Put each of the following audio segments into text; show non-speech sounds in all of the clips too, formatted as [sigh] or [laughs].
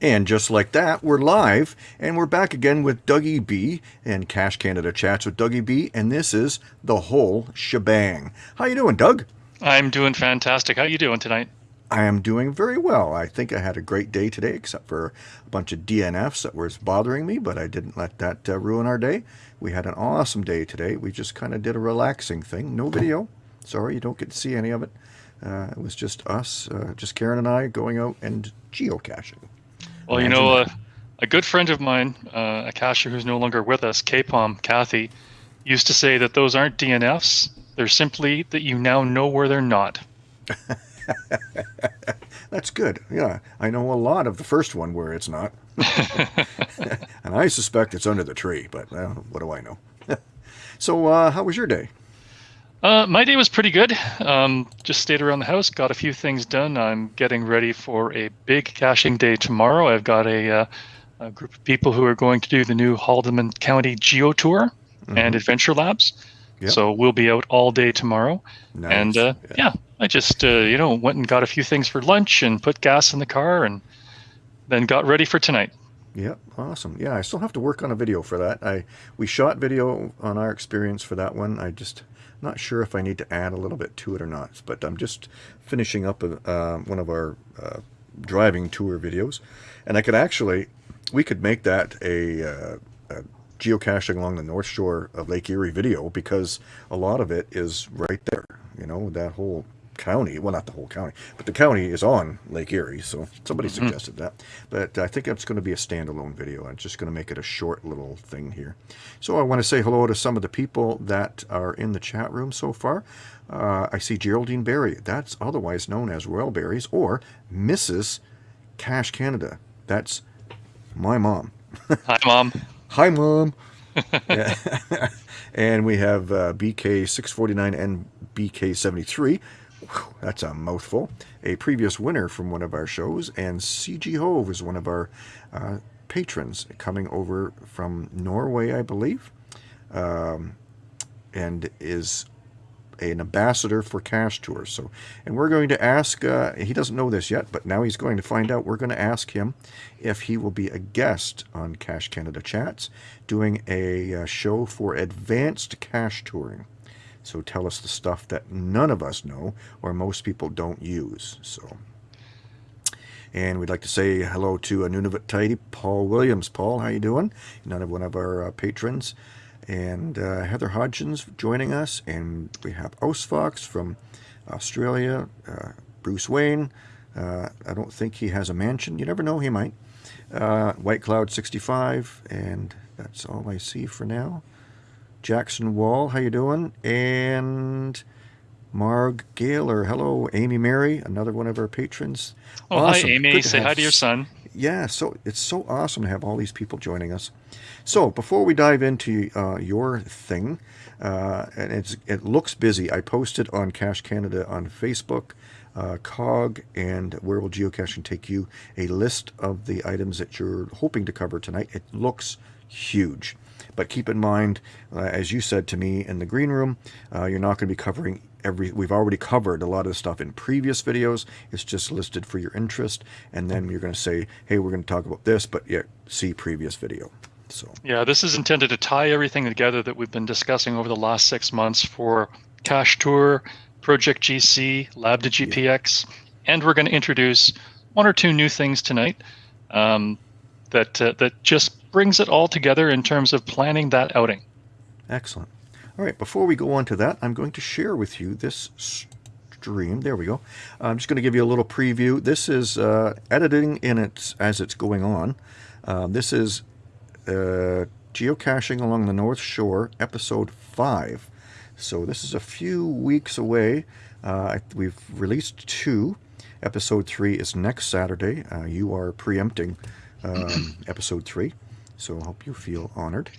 And just like that, we're live, and we're back again with Dougie B and Cache Canada Chats with Dougie B, and this is the whole shebang. How you doing, Doug? I'm doing fantastic. How you doing tonight? I am doing very well. I think I had a great day today, except for a bunch of DNFs that was bothering me, but I didn't let that uh, ruin our day. We had an awesome day today. We just kind of did a relaxing thing. No video. Sorry, you don't get to see any of it. Uh, it was just us, uh, just Karen and I, going out and geocaching. Well, you know, uh, a good friend of mine, uh, a cacher who's no longer with us, K-Pom, Kathy, used to say that those aren't DNFs. They're simply that you now know where they're not. [laughs] That's good. Yeah, I know a lot of the first one where it's not. [laughs] [laughs] and I suspect it's under the tree, but uh, what do I know? so, uh, how was your day? Uh, my day was pretty good. Um, just stayed around the house, got a few things done. I'm getting ready for a big caching day tomorrow. I've got a, uh, a group of people who are going to do the new Haldimand County Geo Tour mm-hmm. and Adventure Labs. Yep. So we'll be out all day tomorrow. Nice. And uh, yeah. yeah. I just uh, you know went and got a few things for lunch and put gas in the car and then got ready for tonight. Yep, awesome. Yeah, I still have to work on a video for that. I we shot video on our experience for that one. I just not sure if I need to add a little bit to it or not, but I'm just finishing up a, uh, one of our uh, driving tour videos, and I could actually, we could make that a, uh, a, geocaching along the north shore of Lake Erie video because a lot of it is right there. You know, that whole county. Well, not the whole county, but the county is on Lake Erie. So somebody mm-hmm. suggested that. But I think it's going to be a standalone video. I'm just going to make it a short little thing here. So I want to say hello to some of the people that are in the chat room so far. Uh, I see Geraldine Berry. That's otherwise known as Royal Berries or Mrs. Cache Canada. That's my mom. [laughs] Hi, mom. Hi, mom. [laughs] [laughs] and we have uh, BK649 and BK73 that's a mouthful. A previous winner from one of our shows, and CG Hove is one of our uh, patrons coming over from Norway, I believe, um, and is an ambassador for Cache Tours. So, and we're going to ask. Uh, he doesn't know this yet, but now he's going to find out. We're going to ask him if he will be a guest on Cache Canada Chats, doing a uh, show for advanced cache touring. So tell us the stuff that none of us know or most people don't use. So, and we'd like to say hello to a Nunavut Tidy, Paul Williams. Paul, how you doing? Another one of our uh, patrons. And uh, Heather Hodgins joining us. And we have Fox from Australia, uh, Bruce Wayne. Uh, I don't think he has a mansion. You never know, he might. Uh, White Cloud 65. And that's all I see for now. Jackson Wall, how you doing? And Marg Gaylor, hello. Amy Mary, another one of our patrons. Oh, awesome. hi, Amy. Good Say hi to your son. Yeah, so it's so awesome to have all these people joining us. So before we dive into uh, your thing, uh, and it's it looks busy. I posted on Cache Canada on Facebook, uh, COG, and Where Will Geocaching Take You, a list of the items that you're hoping to cover tonight. It looks huge. But keep in mind, uh, as you said to me in the green room, uh, you're not going to be covering every. We've already covered a lot of the stuff in previous videos. It's just listed for your interest, and then you're going to say, "Hey, we're going to talk about this," but yeah, see previous video. So yeah, this is intended to tie everything together that we've been discussing over the last six months for Cache Tour, Project GC, Lab to GPX, yeah. and we're going to introduce one or two new things tonight um, that uh, that just brings it all together in terms of planning that outing. Excellent. All right, before we go on to that, I'm going to share with you this stream. There we go. I'm just going to give you a little preview. This is uh, editing in its as it's going on. Uh, this is uh, geocaching along the North Shore, episode five. So this is a few weeks away. Uh, we've released two. Episode three is next Saturday. Uh, you are preempting um, episode three. So I hope you feel honored.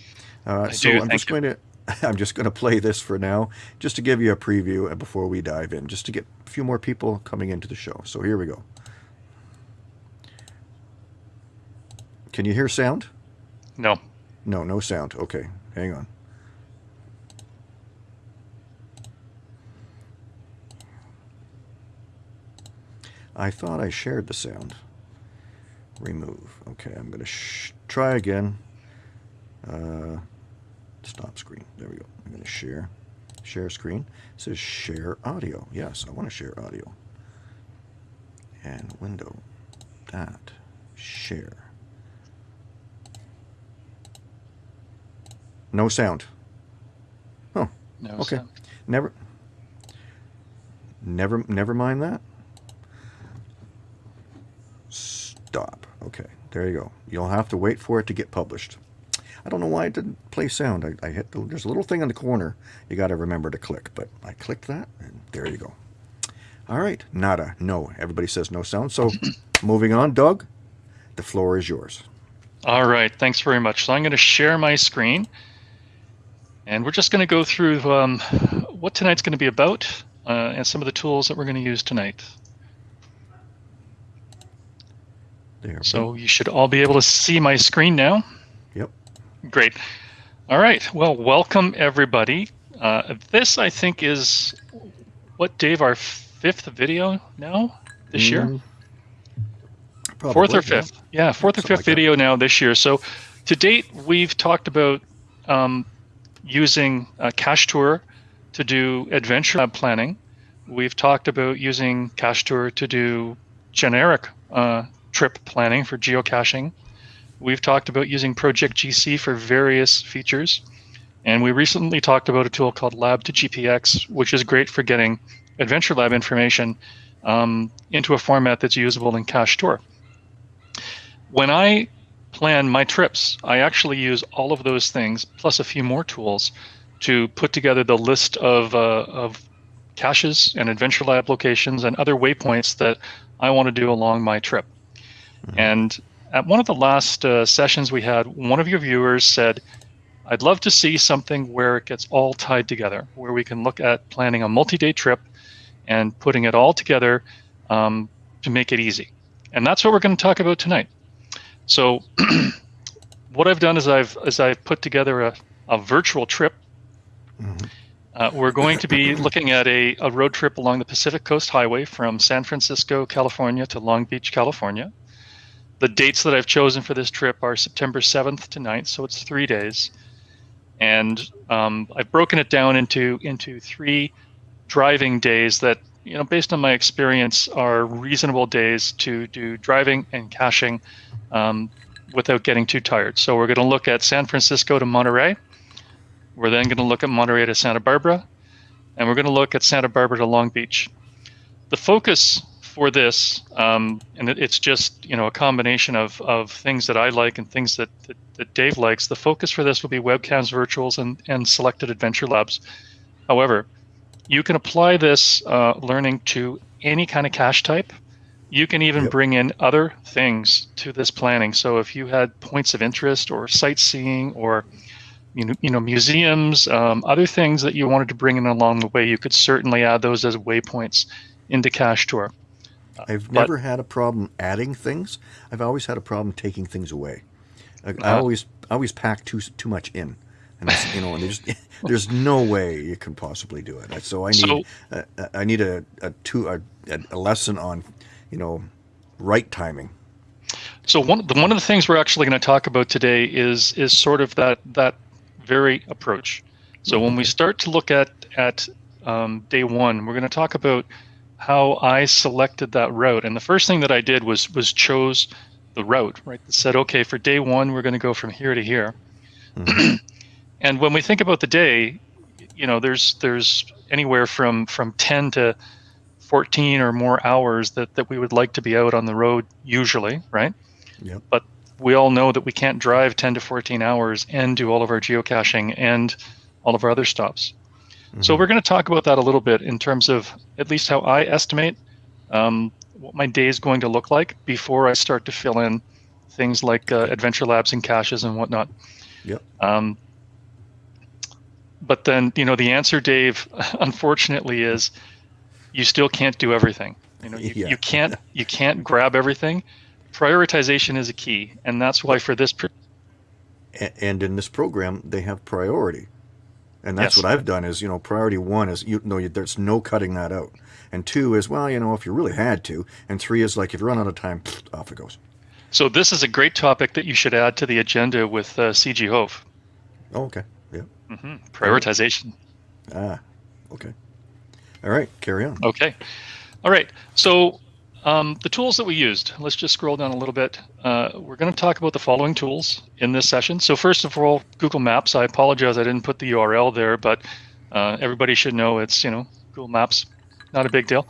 Uh, so do, I'm just you. going [laughs] to I'm just going to play this for now, just to give you a preview before we dive in, just to get a few more people coming into the show. So here we go. Can you hear sound? No. No, no sound. Okay, hang on. I thought I shared the sound. remove. Okay, I'm going to try again. Uh, stop screen. There we go. I'm going to share. Share screen. It says share audio. Yes, I want to share audio. And window. That. Share. No sound. Oh. No okay. sound. Never. Never. Never mind that. Stop. Okay. There you go. You'll have to wait for it to get published. I don't know why it didn't play sound. I, I hit the, there's a little thing in the corner you got to remember to click, but I clicked that and there you go. All right, nada, no. Everybody says no sound. So [coughs] moving on, Doug, the floor is yours. All right, thanks very much. So I'm going to share my screen and we're just going to go through um, what tonight's going to be about uh, and some of the tools that we're going to use tonight. There. So you should all be able to see my screen now. Yep. Great. All right. Well, welcome everybody. Uh, this, I think, is what Dave, our fifth video now this Mm, year. Probably, fourth or fifth. Yeah, fourth or Something fifth like that. video now this year. So to date, we've talked about um, using uh, Cache Tour to do adventure lab planning. We've talked about using Cache Tour to do generic uh, trip planning for geocaching. We've talked about using Project GC for various features. And we recently talked about a tool called Lab to GPX, which is great for getting Adventure Lab information um, into a format that's usable in Cache Tour. When I plan my trips, I actually use all of those things plus a few more tools to put together the list of, uh, of caches and Adventure Lab locations and other waypoints that I want to do along my trip. And at one of the last uh, sessions we had, one of your viewers said, I'd love to see something where it gets all tied together, where we can look at planning a multi day trip and putting it all together um, to make it easy. And that's what we're going to talk about tonight. So, [clears throat] what I've done is I've is I've put together a, a virtual trip. Mhm. Uh, we're going to be [laughs] looking at a, a road trip along the Pacific Coast Highway from San Francisco, California to Long Beach, California. The dates that I've chosen for this trip are September 7th to 9th, so it's three days. And um, I've broken it down into into three driving days that, you know, based on my experience, are reasonable days to do driving and caching um, without getting too tired. So we're going to look at San Francisco to Monterey. We're then going to look at Monterey to Santa Barbara, and we're going to look at Santa Barbara to Long Beach. The focus for this, um, and it, it's just you know a combination of, of things that I like and things that, that, that Dave likes. The focus for this will be webcams, virtuals, and, and selected adventure labs. However, you can apply this uh, learning to any kind of cache type. You can even Yep. bring in other things to this planning. So if you had points of interest or sightseeing or you know, you know museums, um, other things that you wanted to bring in along the way, you could certainly add those as waypoints into Cache Tour. I've But- never had a problem adding things. I've always had a problem taking things away. I, I Uh, always I always pack too too much in, and you know, and there's [laughs] there's no way you can possibly do it. So I need So- uh, I need a a two a, a lesson on, you know, right timing. So one the, one of the things we're actually going to talk about today is is sort of that that very approach. So when we start to look at at um, day one, we're going to talk about how I selected that route. And the first thing that I did was was chose the route. Right, that said, okay, for day one, we're going to go from here to here. Mhm. [clears throat] and when we think about the day, you know, there's there's anywhere from from 10 to 14 or more hours that, that we would like to be out on the road usually, right? Yep. But we all know that we can't drive 10 to 14 hours and do all of our geocaching and all of our other stops. So Mhm. we're going to talk about that a little bit in terms of at least how I estimate um, what my day is going to look like before I start to fill in things like uh, adventure labs and caches and whatnot. Yep. Um, but then, you know, the answer, Dave, [laughs] unfortunately, is you still can't do everything. You know, you, Yeah. you can't you can't grab everything. Prioritization is a key, and that's why for this. pr- and in this program they have priority and that's Yes. what i've done is you know priority one is you know you- there's no cutting that out and two is well you know if you really had to and three is like if you run out of time [sniffs] off it goes So this is a great topic that you should add to the agenda with uh, CG Hove. Oh, okay. Yeah. hmm Prioritization. Ah, okay. All right, carry on. Okay. All right. So um, the tools that we used, let's just scroll down a little bit. Uh, we're going to talk about the following tools in this session. So first of all, Google Maps. I apologize I didn't put the URL there, but uh, everybody should know it's, you know, Google Maps. Not a big deal.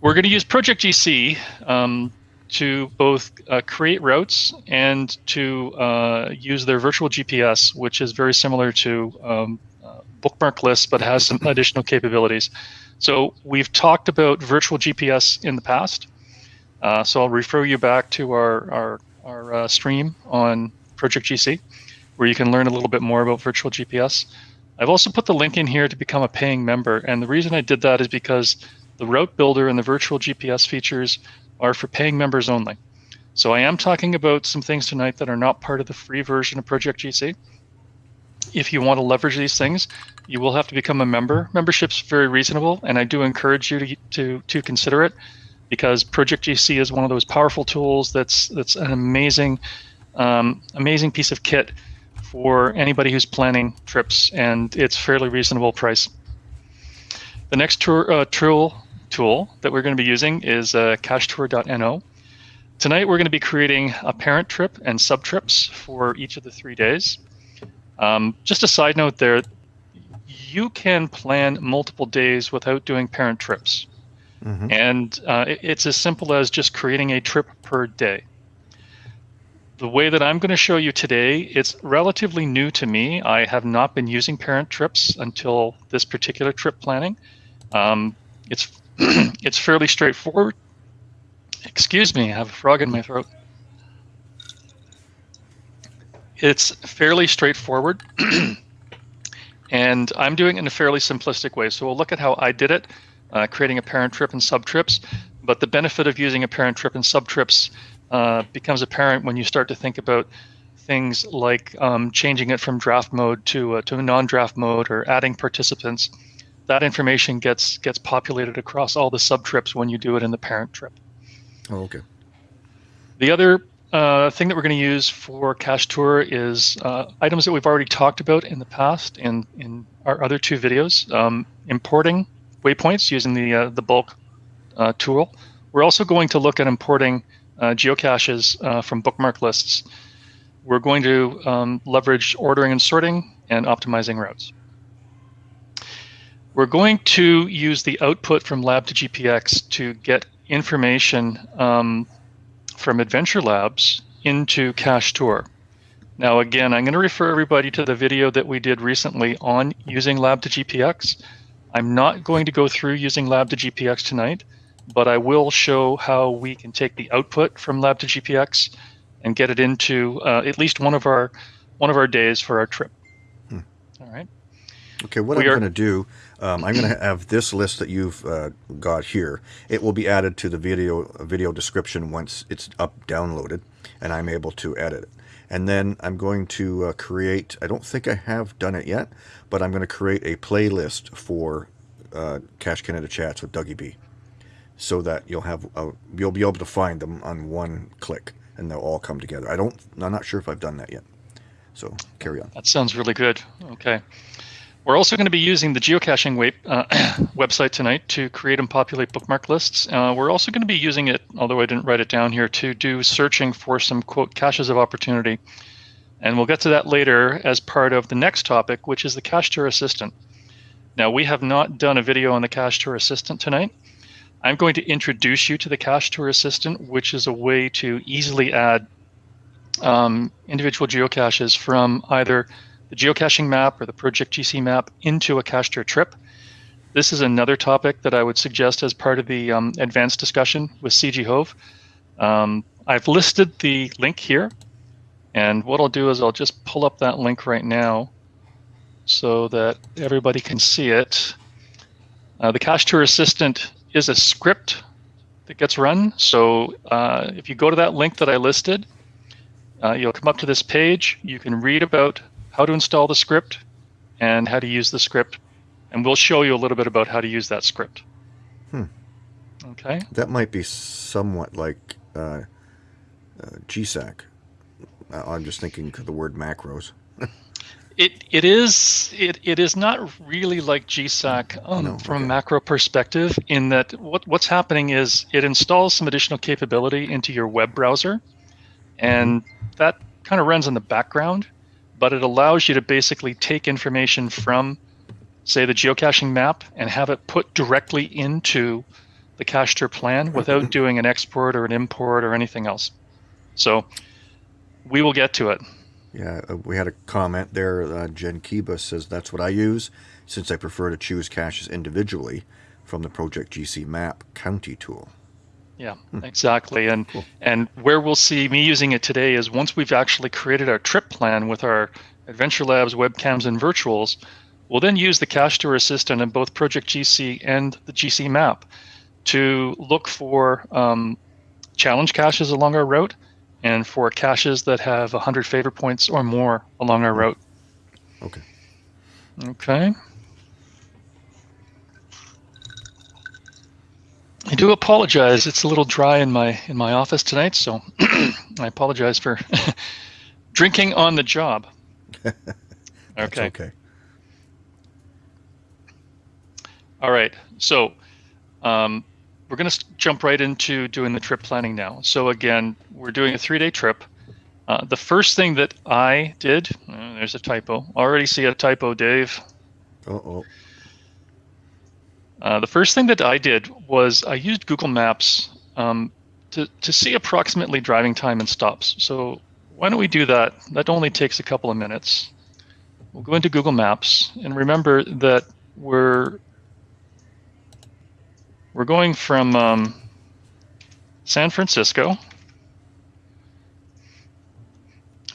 We're going to use Project GC um, to both uh, create routes and to uh, use their virtual GPS, which is very similar to um, uh, bookmark lists, but has some additional capabilities. So we've talked about virtual GPS in the past. Uh, so I'll refer you back to our, our, our uh, stream on Project GC, where you can learn a little bit more about virtual GPS. I've also put the link in here to become a paying member. And the reason I did that is because the route builder and the virtual GPS features are for paying members only. So I am talking about some things tonight that are not part of the free version of Project GC if you want to leverage these things, you will have to become a member. Membership's very reasonable, and I do encourage you to to, to consider it because Project GC is one of those powerful tools that's that's an amazing um, amazing piece of kit for anybody who's planning trips, and it's fairly reasonable price. The next tour, uh, tool tool that we're going to be using is uh, cachetour.no. Tonight we're going to be creating a parent trip and sub trips for each of the three days. Um, just a side note there, you can plan multiple days without doing parent trips. Mm-hmm. And uh, it, it's as simple as just creating a trip per day. The way that I'm going to show you today, it's relatively new to me. I have not been using parent trips until this particular trip planning. Um, it's [clears throat] it's fairly straightforward. Excuse me, I have a frog in my throat. It's fairly straightforward. [clears throat] and I'm doing it in a fairly simplistic way. So we'll look at how I did it, uh, creating a parent trip and sub trips. But the benefit of using a parent trip and sub trips uh, becomes apparent when you start to think about things like um, changing it from draft mode to uh, to a non-draft mode or adding participants. That information gets gets populated across all the sub trips when you do it in the parent trip. Oh, okay. The other uh, thing that we're going to use for Cache Tour is uh, items that we've already talked about in the past in, in our other two videos. Um, importing waypoints using the, uh, the bulk uh, tool. We're also going to look at importing uh, geocaches uh, from bookmark lists. We're going to um, leverage ordering and sorting and optimizing routes. We're going to use the output from Lab to GPX to get information um, from Adventure Labs into Cache Tour. Now, again, I'm going to refer everybody to the video that we did recently on using Lab to GPX. I'm not going to go through using Lab to GPX tonight, but I will show how we can take the output from Lab to GPX and get it into uh, at least one of our one of our days for our trip. Hmm. All right. Okay, what We I'm going to do, um, I'm going to have this list that you've uh, got here. It will be added to the video video description once it's up downloaded, and I'm able to edit it. And then I'm going to uh, create. I don't think I have done it yet, but I'm going to create a playlist for uh, Cache Canada chats with Dougie B, so that you'll have a, you'll be able to find them on one click, and they'll all come together. I don't. I'm not sure if I've done that yet. So carry on. That sounds really good. Okay. We're also going to be using the geocaching web, uh, [clears throat] website tonight to create and populate bookmark lists. Uh, we're also going to be using it, although I didn't write it down here, to do searching for some quote caches of opportunity. And we'll get to that later as part of the next topic, which is the Cache Tour Assistant. Now, we have not done a video on the Cache Tour Assistant tonight. I'm going to introduce you to the Cache Tour Assistant, which is a way to easily add um, individual geocaches from either the geocaching map or the Project GC map into a cache tour trip. This is another topic that I would suggest as part of the um, advanced discussion with CG Hove. Um, I've listed the link here, and what I'll do is I'll just pull up that link right now so that everybody can see it. Uh, the Cache Tour Assistant is a script that gets run. So uh, if you go to that link that I listed, uh, you'll come up to this page. You can read about how to install the script and how to use the script. And we'll show you a little bit about how to use that script. Hmm. Okay. That might be somewhat like uh, uh, GSAK. Uh, I'm just thinking of the word macros. [laughs] It it is it, it is not really like GSAK um, No, from okay. a macro perspective in that what what's happening is it installs some additional capability into your web browser, and that kind of runs in the background, but it allows you to basically take information from, say, the geocaching map and have it put directly into the cache plan without [laughs] doing an export or an import or anything else. So we will get to it. Yeah, uh, we had a comment there. Uh, Jen Kiba says that's what I use since I prefer to choose caches individually from the Project GC Map County tool. Yeah, exactly. And Cool. and where we'll see me using it today is once we've actually created our trip plan with our Adventure Labs webcams and virtuals, we'll then use the Cache Tour Assistant in both Project GC and the GC map to look for um, challenge caches along our route and for caches that have 100 favor points or more along our route. Okay. Okay. I do apologize. It's a little dry in my in my office tonight, so [clears throat] I apologize for [laughs] drinking on the job. [laughs] Okay. okay. All right. So um, we're going to jump right into doing the trip planning now. So again, we're doing a three-day trip. Uh, the first thing that I did, uh, there's a typo. Already see a typo, Dave. Uh oh. Uh, the first thing that I did was I used Google Maps um, to, to see approximately driving time and stops. So why don't we do that? That only takes a couple of minutes. We'll go into Google Maps and remember that we're we're going from um, San Francisco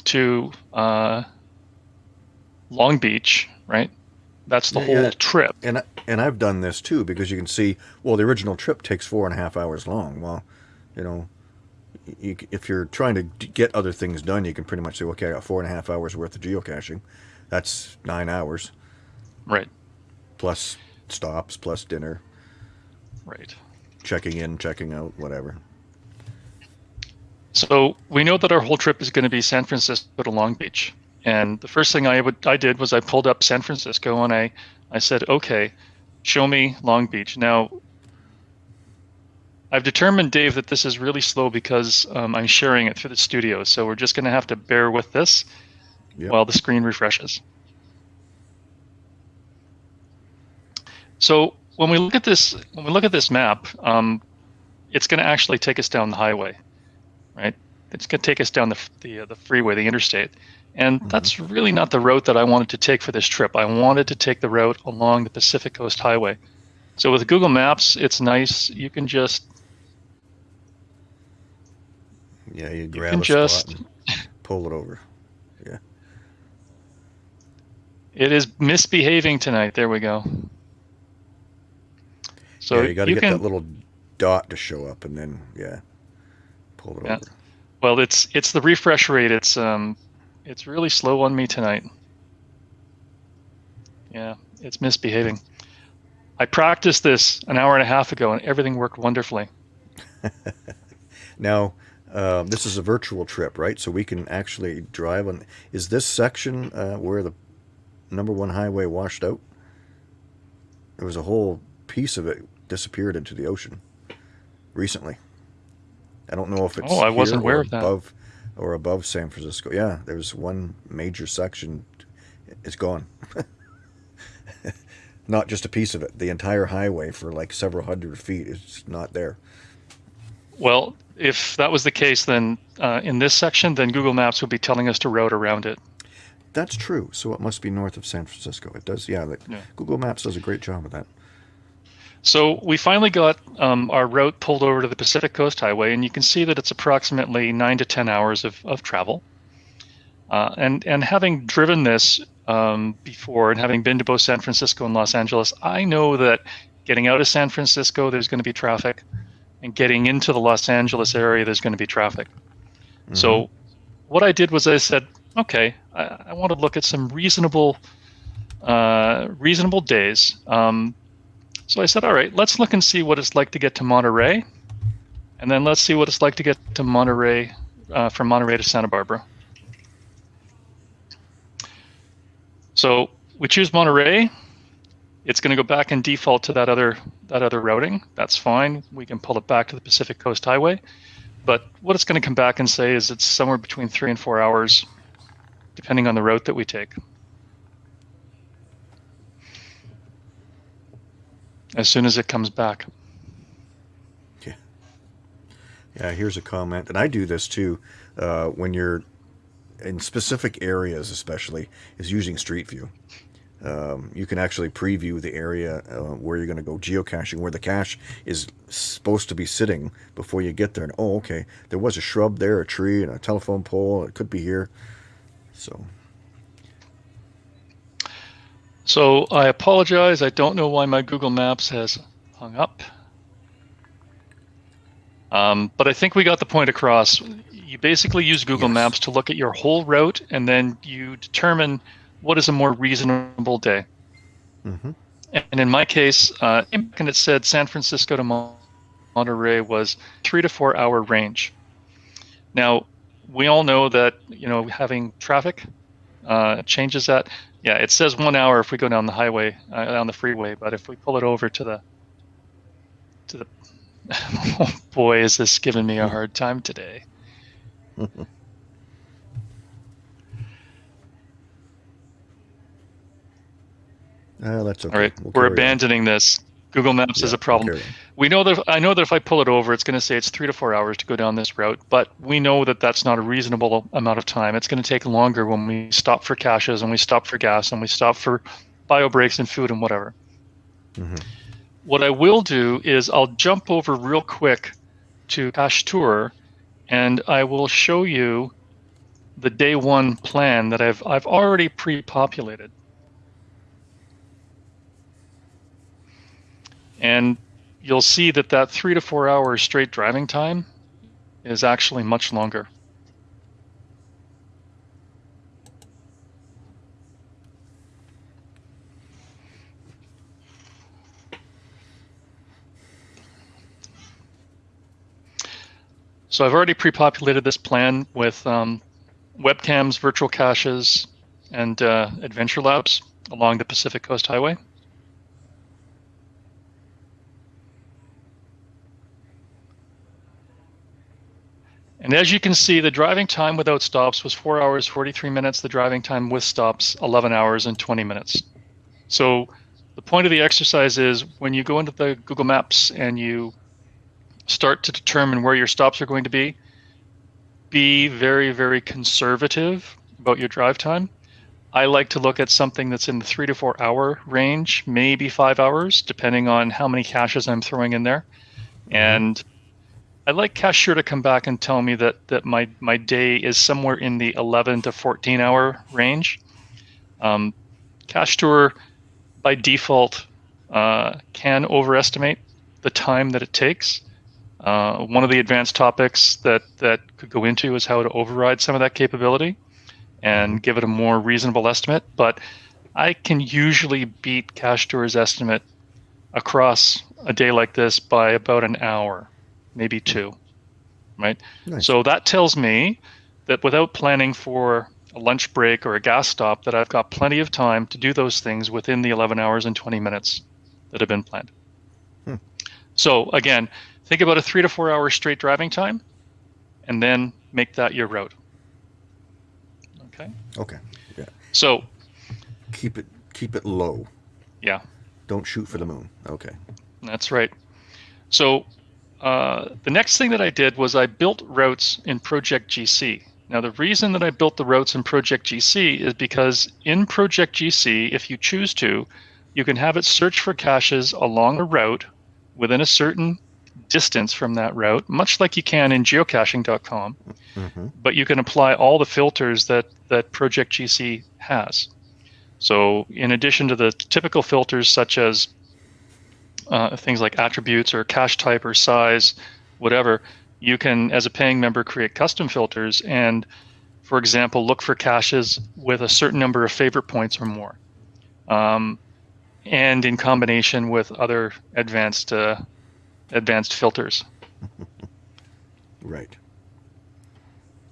to uh, Long Beach, right? That's the Yeah, whole yeah. trip. And and I've done this too because you can see. Well, the original trip takes four and a half hours long. Well, you know, you, if you're trying to get other things done, you can pretty much say, okay, I got four and a half hours worth of geocaching. That's nine hours Right, plus stops, plus dinner, right. checking in, checking out, whatever. So we know that our whole trip is going to be San Francisco to Long Beach. And the first thing I would I did was I pulled up San Francisco and I I said, okay, show me Long Beach. Now I've determined, Dave, that this is really slow because um, I'm sharing it through the studio. So we're just going to have to bear with this Yep. while the screen refreshes. So when we look at this, when we look at this map, um, it's going to actually take us down the highway, right? It's going to take us down the the, uh, the freeway, the interstate, and that's really not the route that I wanted to take for this trip. I wanted to take the route along the Pacific Coast Highway. So with Google Maps, it's nice. You can just Yeah, you grab can a just- spot and pull it over. Yeah. It is misbehaving tonight. There we go. So yeah, you got to get can, that little dot to show up, and then yeah, pull it Yeah. over. well, it's it's the refresh rate. It's um, it's really slow on me tonight. Yeah, it's misbehaving. I practiced this an hour and a half ago, and everything worked wonderfully. [laughs] Now, um, this is a virtual trip, right? So we can actually drive on. Is this section uh, where the number one highway washed out? There was a whole piece of it disappeared into the ocean recently. I don't know if it's Oh, I wasn't aware of that. above or above San Francisco. Yeah, there's one major section. It's gone. [laughs] not just a piece of it. The entire highway for like several hundred feet is not there. Well, if that was the case, then uh, in this section, then Google Maps would be telling us to route around it. That's true. So it must be north of San Francisco. It does, yeah. Like Yeah. Google Maps does a great job of that. So we finally got um, our route pulled over to the Pacific Coast Highway, and you can see that it's approximately nine to ten hours of, of travel. Uh, and and having driven this um, before, and having been to both San Francisco and Los Angeles, I know that getting out of San Francisco, there's going to be traffic, and getting into the Los Angeles area, there's going to be traffic. So what I did was I said, okay, I, I want to look at some reasonable, uh, reasonable days. Um, so I said, all right, let's look and see what it's like to get to Monterey, and then let's see what it's like to get to Monterey uh, from Monterey to Santa Barbara. So we choose Monterey. It's going to go back and default to that other that other routing. That's fine. We can pull it back to the Pacific Coast Highway. But what it's going to come back and say is it's somewhere between three and four hours, depending on the route that we take. As soon as it comes back. Yeah. Yeah. Here's a comment, and I do this too. Uh, when you're in specific areas, especially, is using Street View. Um, you can actually preview the area uh, where you're going to go geocaching, where the cache is supposed to be sitting before you get there. And oh, okay, there was a shrub there, a tree, and a telephone pole. It could be here. So. So I apologize. I don't know why my Google Maps has hung up. Um, but I think we got the point across. You basically use Google yes. Maps to look at your whole route, and then you determine what is a more reasonable day. Mm-hmm. And in my case, uh, and it said San Francisco to Monterey was three to four hour range. Now, we all know that you know having traffic uh, changes that. Yeah, it says one hour if we go down the highway, uh, down the freeway, but if we pull it over to the to the oh [laughs] boy, is this giving me a hard time today. [laughs] Uh, that's okay. All right, we'll we're abandoning on. this. Google Maps yeah, is a problem. We know that I know that if I pull it over, it's going to say it's three to four hours to go down this route, but we know that that's not a reasonable amount of time. It's going to take longer when we stop for caches and we stop for gas and we stop for bio breaks and food and whatever. Mm-hmm. What I will do is I'll jump over real quick to Cache Tour, and I will show you the day one plan that I've I've already pre-populated. And you'll see that that three to four hours straight driving time is actually much longer. So I've already pre-populated this plan with um, webcams, virtual caches, and uh, adventure labs along the Pacific Coast Highway. And as you can see, the driving time without stops was 4 hours 43 minutes. The driving time with stops, 11 hours and 20 minutes. So the point of the exercise is when you go into the Google Maps and you start to determine where your stops are going to be, be very, very conservative about your drive time. I like to look at something that's in the three to four hour range, maybe five hours, depending on how many caches I'm throwing in there. And I'd like Cache Tour to come back and tell me that that my my day is somewhere in the 11 to 14 hour range. Um, Cache Tour, by default, uh, can overestimate the time that it takes. Uh, one of the advanced topics that that could go into is how to override some of that capability and give it a more reasonable estimate. But I can usually beat Cache Tour's estimate across a day like this by about an hour maybe two, right? Nice. So that tells me that without planning for a lunch break or a gas stop, that I've got plenty of time to do those things within the 11 hours and 20 minutes that have been planned. Hmm. So again, think about a three to four hour straight driving time, and then make that your route. Okay. Okay. Yeah. So keep it keep it low. Yeah. Don't shoot for the moon. Okay. That's right. So uh, the next thing that I did was I built routes in Project GC. Now, the reason that I built the routes in Project GC is because in Project GC, if you choose to, you can have it search for caches along a route within a certain distance from that route, much like you can in geocaching.com. Mm-hmm. But you can apply all the filters that, that Project GC has. So, in addition to the typical filters such as uh, things like attributes or cache type or size, whatever, you can, as a paying member, create custom filters and, for example, look for caches with a certain number of favorite points or more, um, and in combination with other advanced uh, advanced filters. [laughs] right.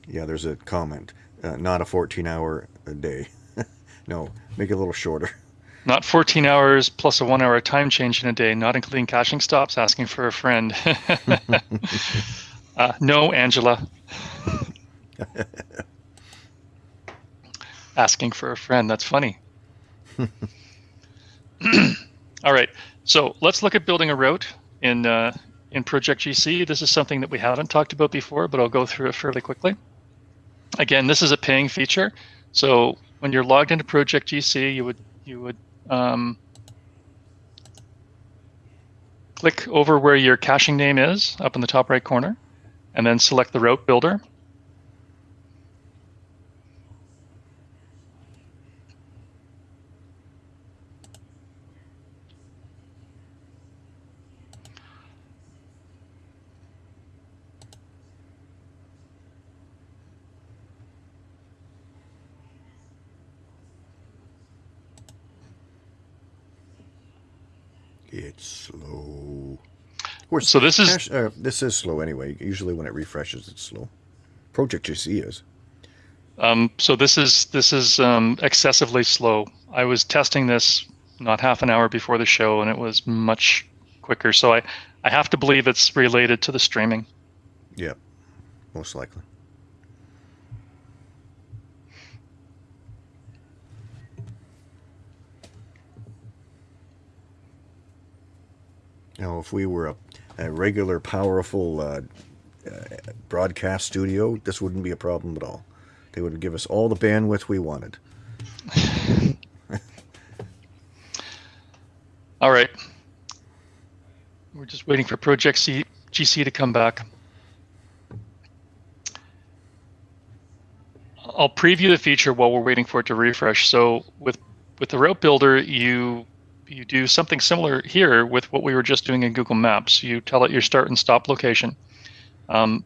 Yeah, there's a comment. Uh, not a 14 hour a day. [laughs] no, make it a little shorter. Not 14 hours plus a one hour time change in a day, not including caching stops, asking for a friend. [laughs] uh, no, Angela. [laughs] asking for a friend. That's funny. [clears throat] All right, so let's look at building a route in uh, in Project GC. This is something that we haven't talked about before, but I'll go through it fairly quickly. Again, this is a paying feature. So when you're logged into Project GC, you would you would um, click over where your caching name is up in the top right corner, and then select the route builder. It's slow. Or So this is- cache- uh, this is slow anyway. Usually when it refreshes, it's slow. Project GC is. Um, so this is this is um, excessively slow. I was testing this not half an hour before the show, and it was much quicker. So I, I have to believe it's related to the streaming. Yep, most likely. Now, if we were a, a regular, powerful uh, uh, broadcast studio, this wouldn't be a problem at all. They would give us all the bandwidth we wanted. [laughs] All right. We're just waiting for Project C, GC to come back. I'll preview the feature while we're waiting for it to refresh. So with with the route builder, you you do something similar here with what we were just doing in Google Maps. You tell it your start and stop location. Um,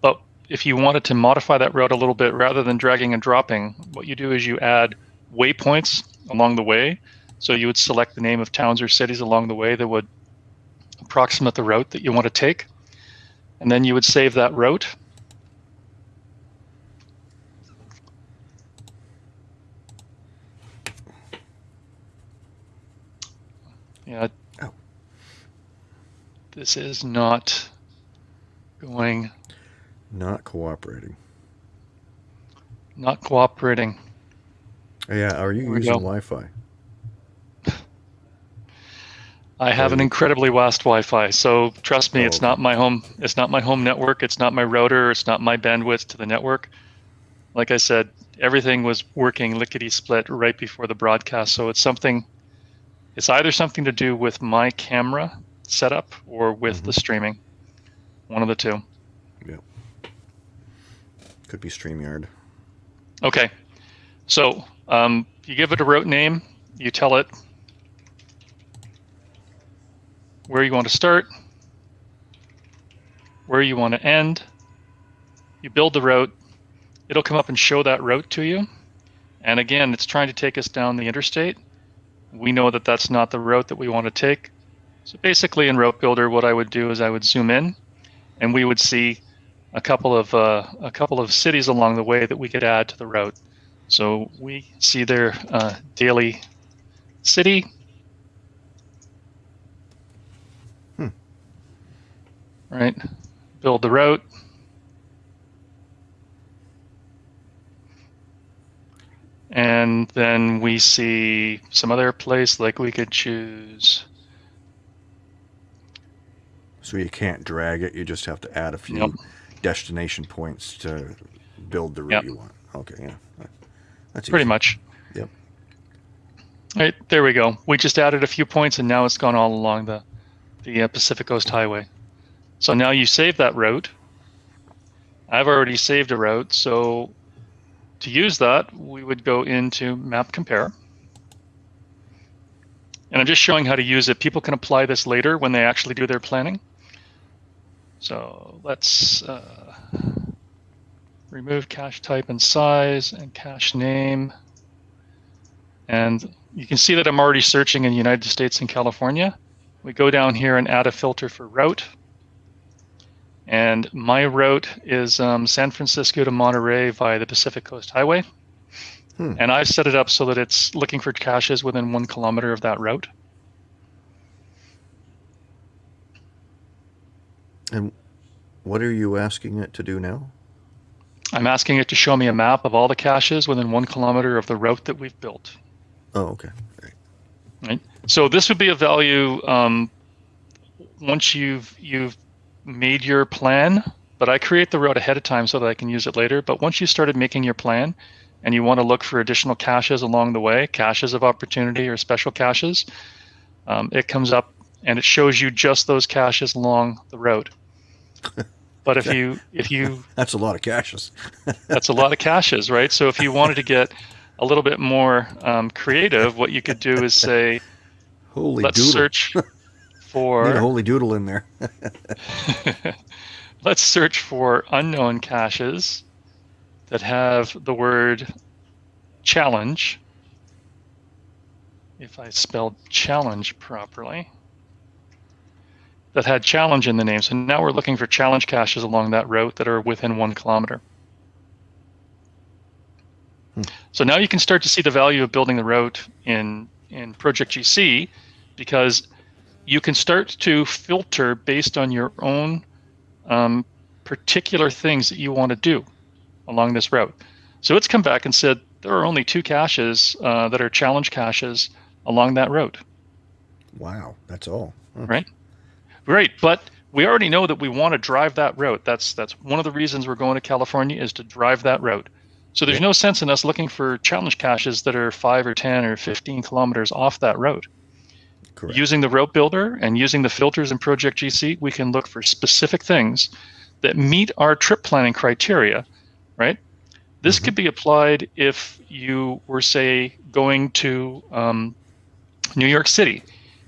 but if you wanted to modify that route a little bit, rather than dragging and dropping, what you do is you add waypoints along the way. So you would select the name of towns or cities along the way that would approximate the route that you want to take. And then you would save that route. Yeah. Oh. This is not going, Not cooperating. not cooperating. Yeah, are you There we using. Wi-Fi? [laughs] I have an incredibly fast Wi-Fi, so trust me, Oh, it's not my home. It's not my home network. It's not my router. It's not my bandwidth to the network. Like I said, everything was working lickety split right before the broadcast. So it's something. It's either something to do with my camera setup or with the streaming. One of the two. Yeah. Could be StreamYard. Okay, so um, you give it a route name. You tell it where you want to start, where you want to end. You build the route. It'll come up and show that route to you. And again, it's trying to take us down the interstate. We know that that's not the route that we want to take. So basically, in Route Builder, what I would do is I would zoom in, and we would see a couple of uh, a couple of cities along the way that we could add to the route. So we see their uh, Daly City. Hmm. Right. Build the route. And then we see some other place, like we could choose. So you can't drag it. You just have to add a few destination points to build the route Yep. you want. Okay, yeah. That's Pretty easy. much. Yep. All right, there we go. We just added a few points, and now it's gone all along the the uh, Pacific Coast Highway. So now you save that route. I've already saved a route, so to use that, we would go into Map Compare. And I'm just showing how to use it. People can apply this later when they actually do their planning. So let's uh, remove cache type and size and cache name. And you can see that I'm already searching in the United States and California. We go down here and add a filter for route. And my route is um, San Francisco to Monterey via the Pacific Coast Highway. Hmm. And I've set it up so that it's looking for caches within one kilometer of that route. And what are you asking it to do now? I'm asking it to show me a map of all the caches within one kilometer of the route that we've built. Oh, okay. Great. Right. So this would be a value um, once you've you've made your plan. But I create the route ahead of time so that I can use it later. But once you started making your plan, and you want to look for additional caches along the way, caches of opportunity or special caches, um, it comes up and it shows you just those caches along the route. [laughs] But if you if you [laughs] That's a lot of caches. [laughs] that's a lot of caches, right? So if you wanted to get a little bit more um, creative, what you could do is say, Holy let's doodle. search Need a holy doodle in there. [laughs] let's search for unknown caches that have the word challenge. If I spelled challenge properly, that had challenge in the name. So now we're looking for challenge caches along that route that are within one kilometer. Hmm. So now you can start to see the value of building the route in, in Project GC because you can start to filter based on your own um, particular things that you want to do along this route. So it's come back and said there are only two caches uh, that are challenge caches along that route. Wow, that's all. Huh. Right. Right, but we already know that we want to drive that route. That's that's one of the reasons we're going to California is to drive that route. So there's no sense in us looking for challenge caches that are five or ten or fifteen kilometers off that route. Correct. Using the route builder and using the filters in Project GC, we can look for specific things that meet our trip planning criteria, right? This Mhm. could be applied if you were, say, going to um, New York City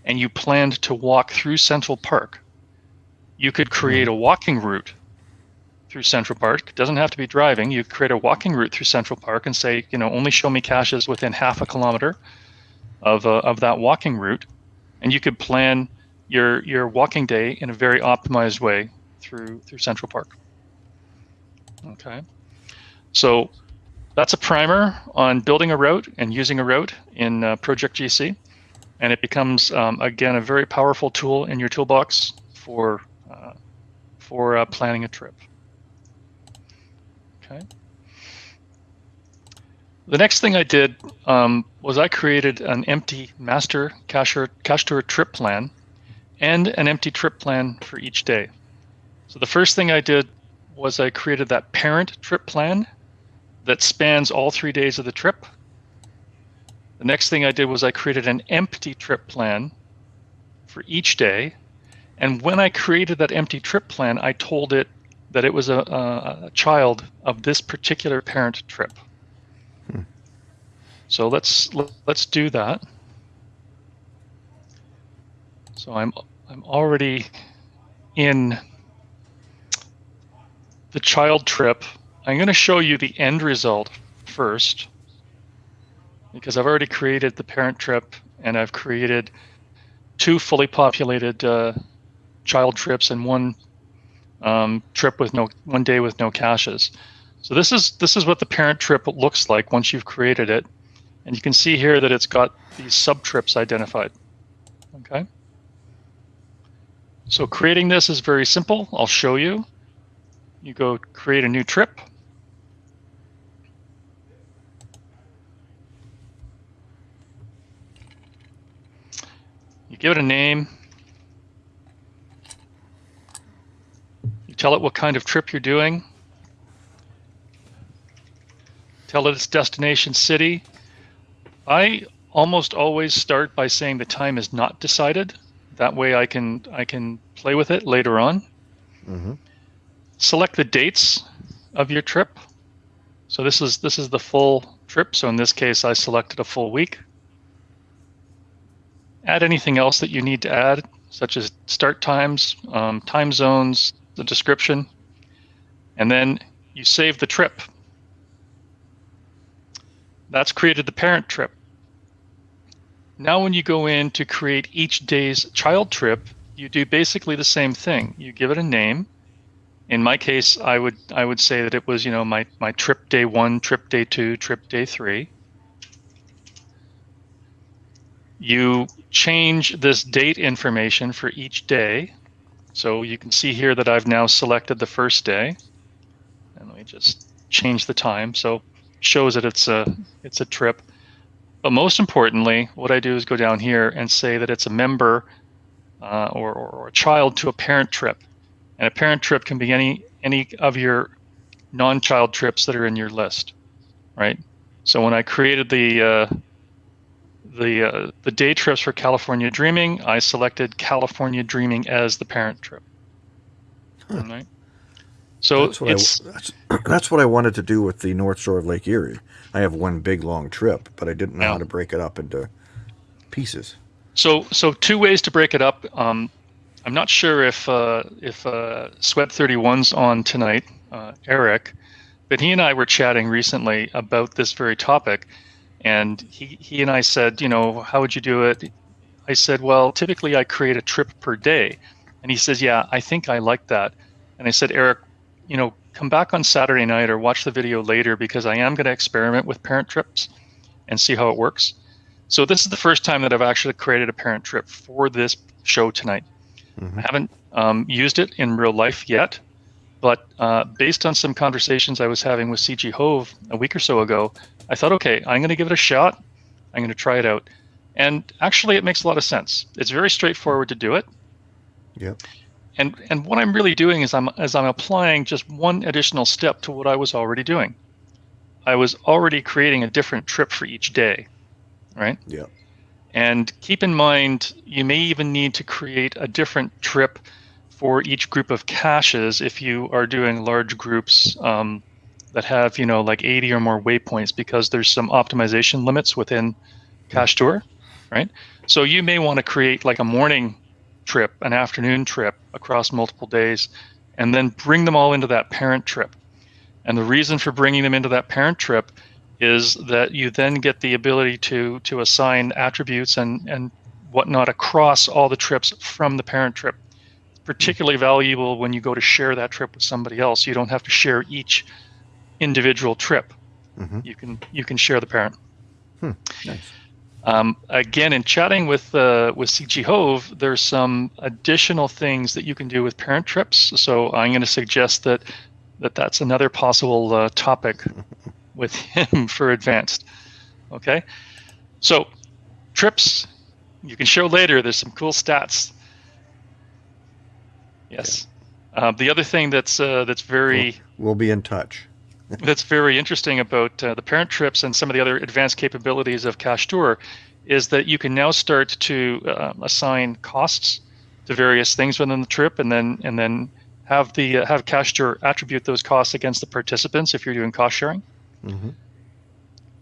and you planned to walk through Central Park. You could create a walking route through Central Park. It doesn't have to be driving. You create a walking route through Central Park and say, you know, only show me caches within half a kilometer of, uh, of that walking route and you could plan your your walking day in a very optimized way through through Central Park. Okay, so that's a primer on building a route and using a route in uh, Project GC, and it becomes um, again a very powerful tool in your toolbox for uh, for uh, planning a trip. Okay. The next thing I did um, was I created an empty master cache tour trip plan and an empty trip plan for each day. So the first thing I did was I created that parent trip plan that spans all three days of the trip. The next thing I did was I created an empty trip plan for each day. And when I created that empty trip plan, I told it that it was a, a child of this particular parent trip. So let's let's do that. So I'm I'm already in the child trip. I'm going to show you the end result first because I've already created the parent trip and I've created two fully populated uh, child trips and one um, trip with no one day with no caches. So this is this is what the parent trip looks like once you've created it. And you can see here that it's got these sub-trips identified. Okay. So creating this is very simple. I'll show you. You go create a new trip. You give it a name. You tell it what kind of trip you're doing. Tell it its destination city. I almost always start by saying the time is not decided. That way I can I can play with it later on. hmm Select the dates of your trip. So this is this is the full trip. So in this case I selected a full week. Add anything else that you need to add, such as start times, um, time zones, the description, and then you save the trip. That's created the parent trip. Now when you go in to create each day's child trip, you do basically the same thing. You give it a name, in my case, I would I would say that it was you know my my trip day one, trip day two, trip day three. You change this date information for each day. So you can see here that I've now selected the first day. And let me just change the time. So shows that it's a it's a trip. But most importantly, what I do is go down here and say that it's a member uh, or, or, or a child to a parent trip. And a parent trip can be any any of your non-child trips that are in your list, right? So when I created the uh, the uh, the day trips for California Dreaming, I selected California Dreaming as the parent trip. Huh. Right. So that's what, I, that's, [clears throat] that's what I wanted to do with the North Shore of Lake Erie. I have one big long trip, but I didn't know yeah. how to break it up into pieces. So so two ways to break it up. Um, I'm not sure if uh, if uh, Sweat 31's on tonight, uh, Eric, but he and I were chatting recently about this very topic, and he he and I said, you know, how would you do it? I said, well, typically I create a trip per day, and he says, yeah, I think I like that, and I said, Eric, you know, come back on Saturday night or watch the video later because I am going to experiment with parent trips and see how it works. So this is the first time that I've actually created a parent trip for this show tonight. Mm-hmm. I haven't um, used it in real life yet, but uh, based on some conversations I was having with CG Hove a week or so ago, I thought, okay, I'm going to give it a shot. I'm going to try it out. And actually, it makes a lot of sense. It's very straightforward to do it. Yeah. And and what I'm really doing is I'm as I'm applying just one additional step to what I was already doing. I was already creating a different trip for each day, right? Yeah. And keep in mind, you may even need to create a different trip for each group of caches if you are doing large groups um, that have, you know, like 80 or more waypoints because there's some optimization limits within Cache Tour, right? So you may want to create like a morning trip, an afternoon trip across multiple days, and then bring them all into that parent trip. And the reason for bringing them into that parent trip is that you then get the ability to to assign attributes and and whatnot across all the trips from the parent trip. It's particularly valuable when you go to share that trip with somebody else. You don't have to share each individual trip. Mm-hmm. You can you can share the parent. Hmm. Nice. Um, again, in chatting with uh, with CG Hove, there's some additional things that you can do with parent trips. So I'm going to suggest that that that's another possible uh, topic [laughs] with him for advanced. Okay, so trips you can show later. There's some cool stats. Yes. Uh, the other thing that's uh, that's very we'll, we'll be in touch. [laughs] that's very interesting about uh, the parent trips and some of the other advanced capabilities of Cache Tour is that you can now start to uh, assign costs to various things within the trip, and then and then have the uh, have Cache Tour attribute those costs against the participants if you're doing cost sharing. Mm-hmm.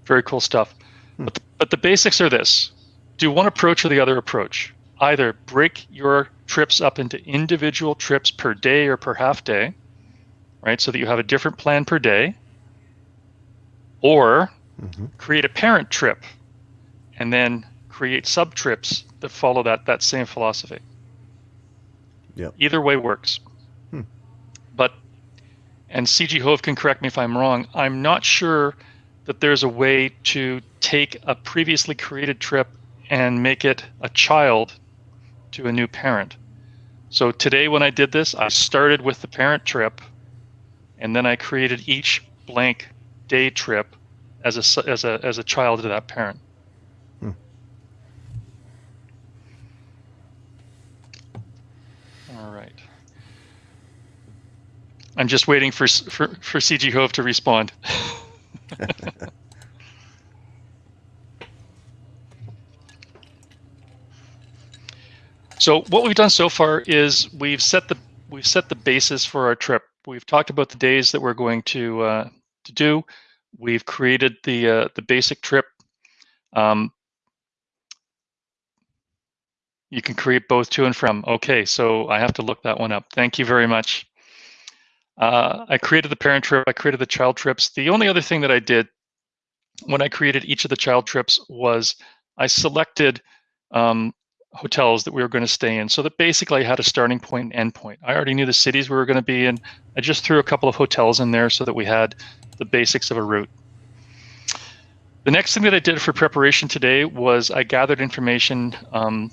Very cool stuff. Hmm. But, the, but the basics are this do one approach or the other approach. Either break your trips up into individual trips per day or per half day, right? So that you have a different plan per day, or mm-hmm. create a parent trip and then create sub trips that follow that, that same philosophy. Yeah. Either way works. Hmm. But and CG Hove can correct me if I'm wrong, I'm not sure that there's a way to take a previously created trip and make it a child to a new parent. So today when I did this, I started with the parent trip and then I created each blank day trip as a, as a, as a child to that parent. Hmm. All right. I'm just waiting for for, for CG Hove to respond. [laughs] so what we've done so far is we've set the we've set the basis for our trip. We've talked about the days that we're going to uh, to do. We've created the uh, the basic trip. Um, you can create both to and from. Okay, so I have to look that one up. Thank you very much. Uh, I created the parent trip, I created the child trips. The only other thing that I did when I created each of the child trips was I selected um, hotels that we were going to stay in. So that basically I had a starting point and end point. I already knew the cities we were going to be in. I just threw a couple of hotels in there so that we had the basics of a route. The next thing that I did for preparation today was I gathered information um,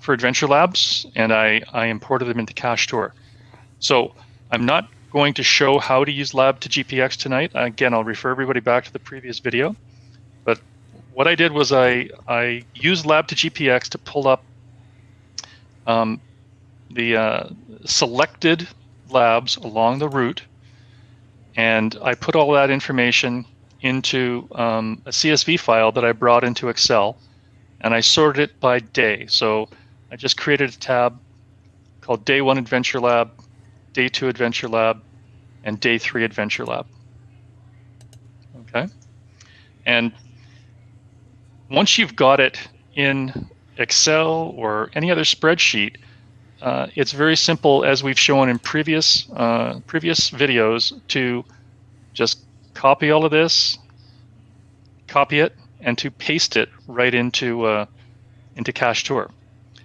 for Adventure Labs and I, I imported them into Cash Cachetour. So I'm not going to show how to use Lab to GPX tonight. Again, I'll refer everybody back to the previous video. But what I did was I, I used Lab to GPX to pull up um, the uh, selected labs along the route, and I put all that information into um, a CSV file that I brought into Excel, and I sorted it by day. So I just created a tab called Day One Adventure Lab, Day Two Adventure Lab, and Day Three Adventure Lab. Okay, and once you've got it in Excel or any other spreadsheet, uh, it's very simple, as we've shown in previous uh, previous videos, to just copy all of this, copy it, and to paste it right into uh, into Cachetour.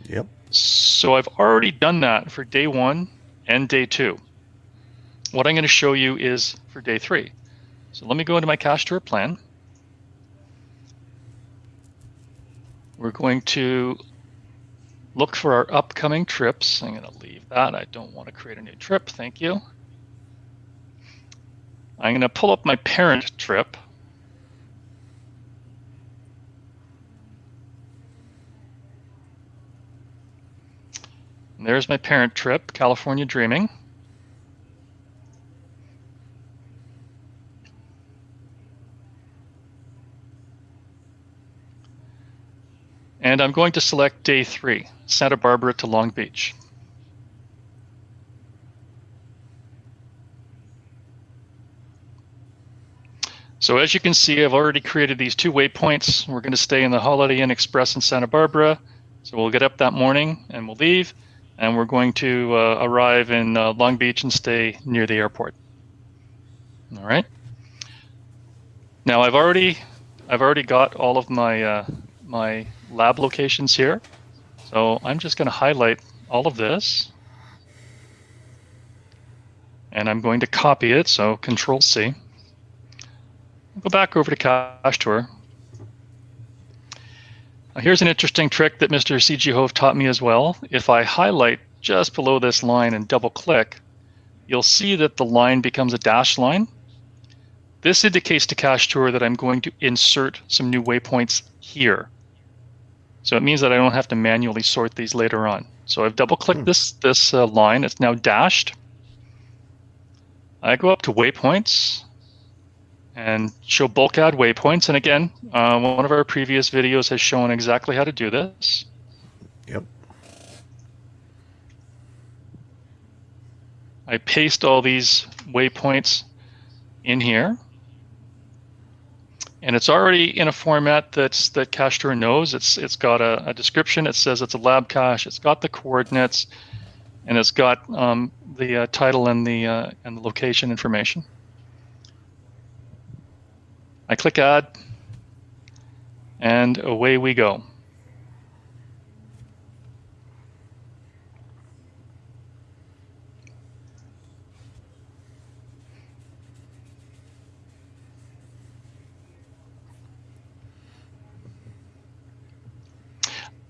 Yep. So I've already done that for day one and day two. What I'm going to show you is for day three. So let me go into my Cash Cachetour plan. We're going to look for our upcoming trips. I'm going to leave that. I don't want to create a new trip. Thank you. I'm going to pull up my parent trip. There's my parent trip, California Dreaming. And I'm going to select day three, Santa Barbara to Long Beach. So as you can see, I've already created these two waypoints. We're going to stay in the Holiday Inn Express in Santa Barbara. So we'll get up that morning and we'll leave. And we're going to uh, arrive in uh, Long Beach and stay near the airport. All right. Now I've already, I've already got all of my uh, my lab locations here. So I'm just going to highlight all of this. And I'm going to copy it, so Control C. Go back over to Cachetour. Now here's an interesting trick that Mr. C.G. Hove taught me as well. If I highlight just below this line and double click, you'll see that the line becomes a dashed line. This indicates to Cache Tour that I'm going to insert some new waypoints here. So it means that I don't have to manually sort these later on. So I've double clicked hmm. this, this uh, line, it's now dashed. I go up to waypoints and show bulk add waypoints. And again, uh, one of our previous videos has shown exactly how to do this. Yep. I paste all these waypoints in here and it's already in a format that's that Cachetour knows. It's it's got a, a, description. It says it's a lab cache. It's got the coordinates, and it's got um, the uh, title and the uh, and the location information. I click add, and away we go.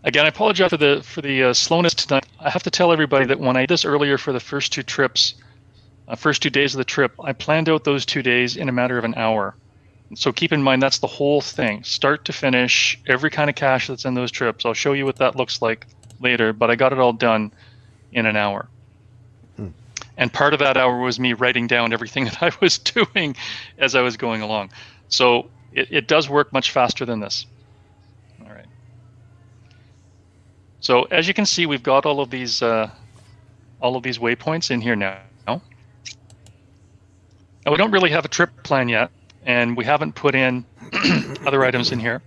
Again, I apologize for the for the uh, slowness tonight. I have to tell everybody that when I did this earlier for the first two trips, uh, first two days of the trip, I planned out those two days in a matter of an hour. So keep in mind that's the whole thing, start to finish, every kind of cache that's in those trips. I'll show you what that looks like later, but I got it all done in an hour. Hmm. And part of that hour was me writing down everything [laughs] that I was doing as I was going along. So it, it does work much faster than this. So as you can see, we've got all of these uh, all of these waypoints in here now. Now we don't really have a trip plan yet, and we haven't put in [clears throat] other items in here.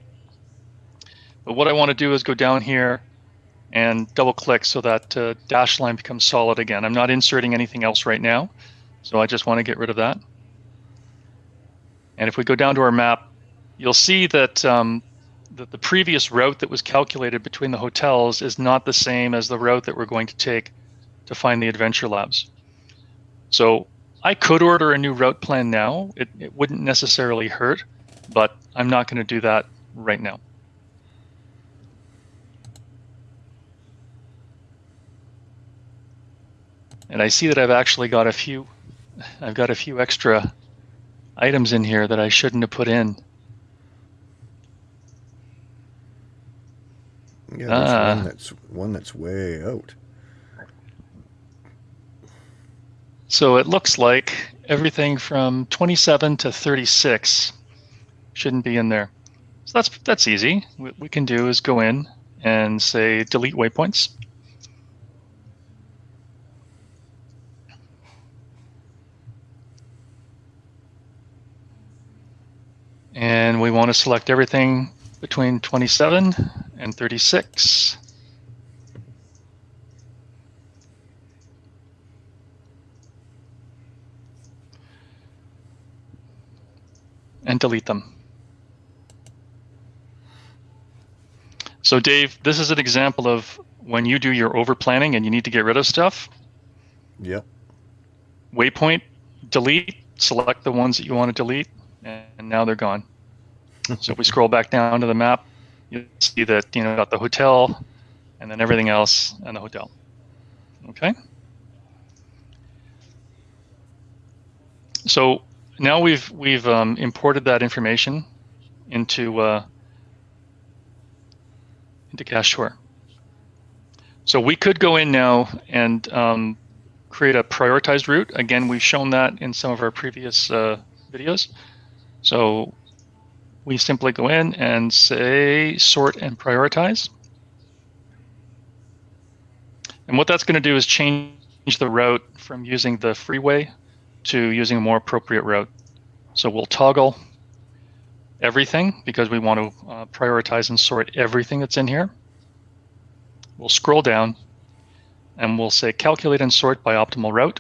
But what I want to do is go down here and double click so that uh, dash line becomes solid again. I'm not inserting anything else right now, so I just want to get rid of that. And if we go down to our map, you'll see that um, the previous route that was calculated between the hotels is not the same as the route that we're going to take to find the adventure labs. So I could order a new route plan now. It, it wouldn't necessarily hurt, but I'm not going to do that right now. And I see that I've actually got a few, I've got a few extra items in here that I shouldn't have put in. Yeah, there's Ah. one that's one that's way out. So it looks like everything from 27 to 36 shouldn't be in there. So that's that's easy. What we can do is go in and say delete waypoints. And we want to select everything between 27 and 36. and delete them. So Dave, this is an example of when you do your over planning and you need to get rid of stuff, Yep. waypoint, delete, select the ones that you want to delete, and now they're gone. So if we scroll back down to the map, you'll see that you know got the hotel and then everything else and the hotel. Okay. So now we've we've um, imported that information into uh, into Cache Tour. So we could go in now and um, create a prioritized route. Again, we've shown that in some of our previous uh, videos. So we simply go in and say sort and prioritize. And what that's going to do is change the route from using the freeway to using a more appropriate route. So we'll toggle everything because we want to uh, prioritize and sort everything that's in here. We'll scroll down and we'll say calculate and sort by optimal route.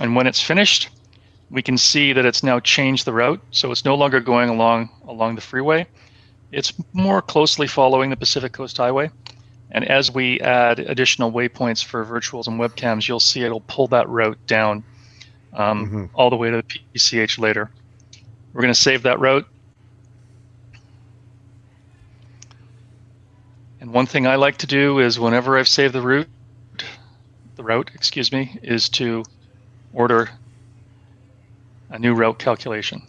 And when it's finished, we can see that it's now changed the route. So it's no longer going along along the freeway. It's more closely following the Pacific Coast Highway. And as we add additional waypoints for virtuals and webcams, you'll see it'll pull that route down um, Mhm. all the way to the PCH later. We're going to save that route. And one thing I like to do is whenever I've saved the route, the route, excuse me, is to order a new route calculation.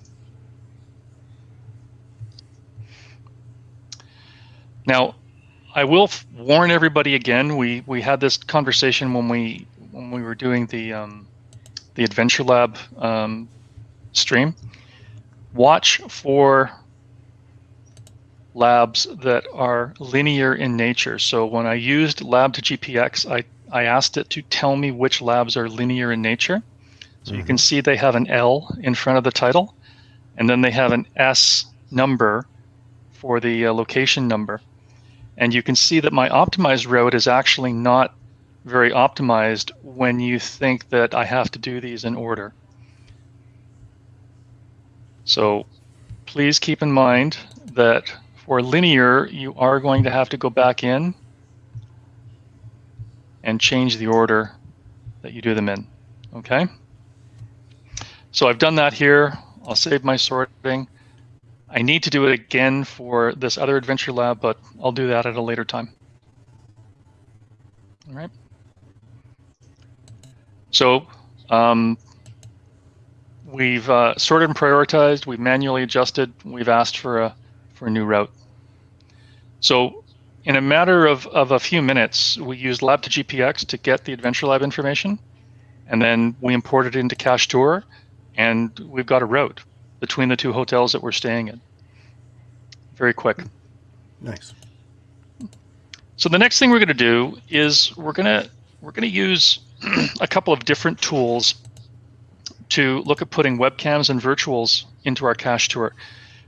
Now, I will warn everybody again. We we had this conversation when we when we were doing the um, the Adventure Lab um, stream. Watch for labs that are linear in nature. So when I used lab to GPX, I, I asked it to tell me which labs are linear in nature. So you can see they have an L in front of the title, and then they have an S number for the uh, location number. And you can see that my optimized route is actually not very optimized when you think that I have to do these in order. So please keep in mind that for linear, you are going to have to go back in and change the order that you do them in, okay? So I've done that here. I'll save my sorting. I need to do it again for this other adventure lab, but I'll do that at a later time. All right. So um, we've uh, sorted and prioritized. We've manually adjusted. We've asked for a for a new route. So in a matter of, of a few minutes, we used Lab to GPX to get the Adventure Lab information, and then we imported it into Cache Tour, and we've got a route between the two hotels that we're staying in. Very quick. Nice. So the next thing we're going to do is we're going to we're going to use [clears throat] a couple of different tools to look at putting webcams and virtuals into our cache tour.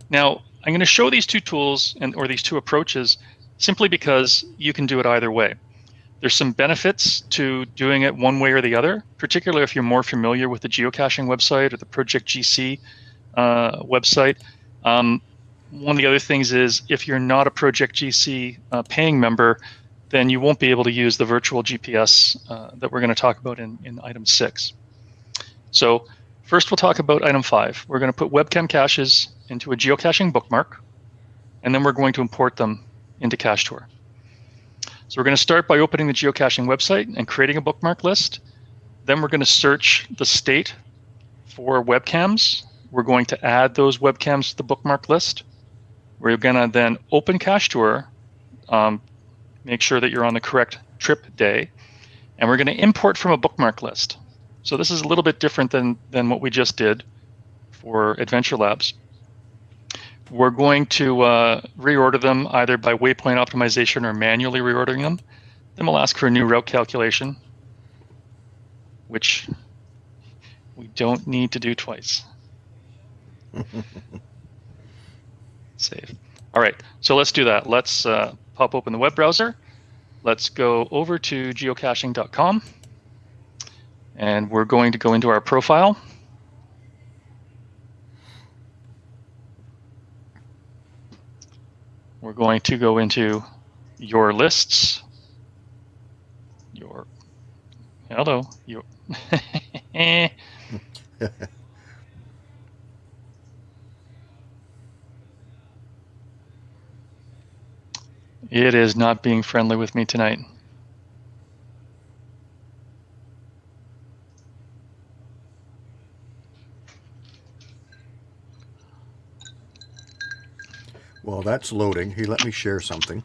Now, I'm going to show these two tools and or these two approaches simply because you can do it either way. There's some benefits to doing it one way or the other, particularly if you're more familiar with the geocaching website or the Project GC uh, website. Um, one of the other things is if you're not a Project GC uh, paying member, then you won't be able to use the virtual GPS uh, that we're going to talk about in, in item six. So first we'll talk about item five. We're going to put webcam caches into a geocaching bookmark, and then we're going to import them into CacheTour. So we're going to start by opening the geocaching website and creating a bookmark list. Then we're going to search the state for webcams. We're going to add those webcams to the bookmark list. We're going to then open CacheTour, um, make sure that you're on the correct trip day, and we're going to import from a bookmark list. So this is a little bit different than, than what we just did for Adventure Labs. We're going to uh, reorder them either by waypoint optimization or manually reordering them. Then we'll ask for a new route calculation, which we don't need to do twice. [laughs] Save. All right, so let's do that. Let's uh, pop open the web browser. Let's go over to geocaching.com. And we're going to go into our profile. We're going to go into your lists. Your hello, your [laughs] It is not being friendly with me tonight. Well, that's loading. He let me share something.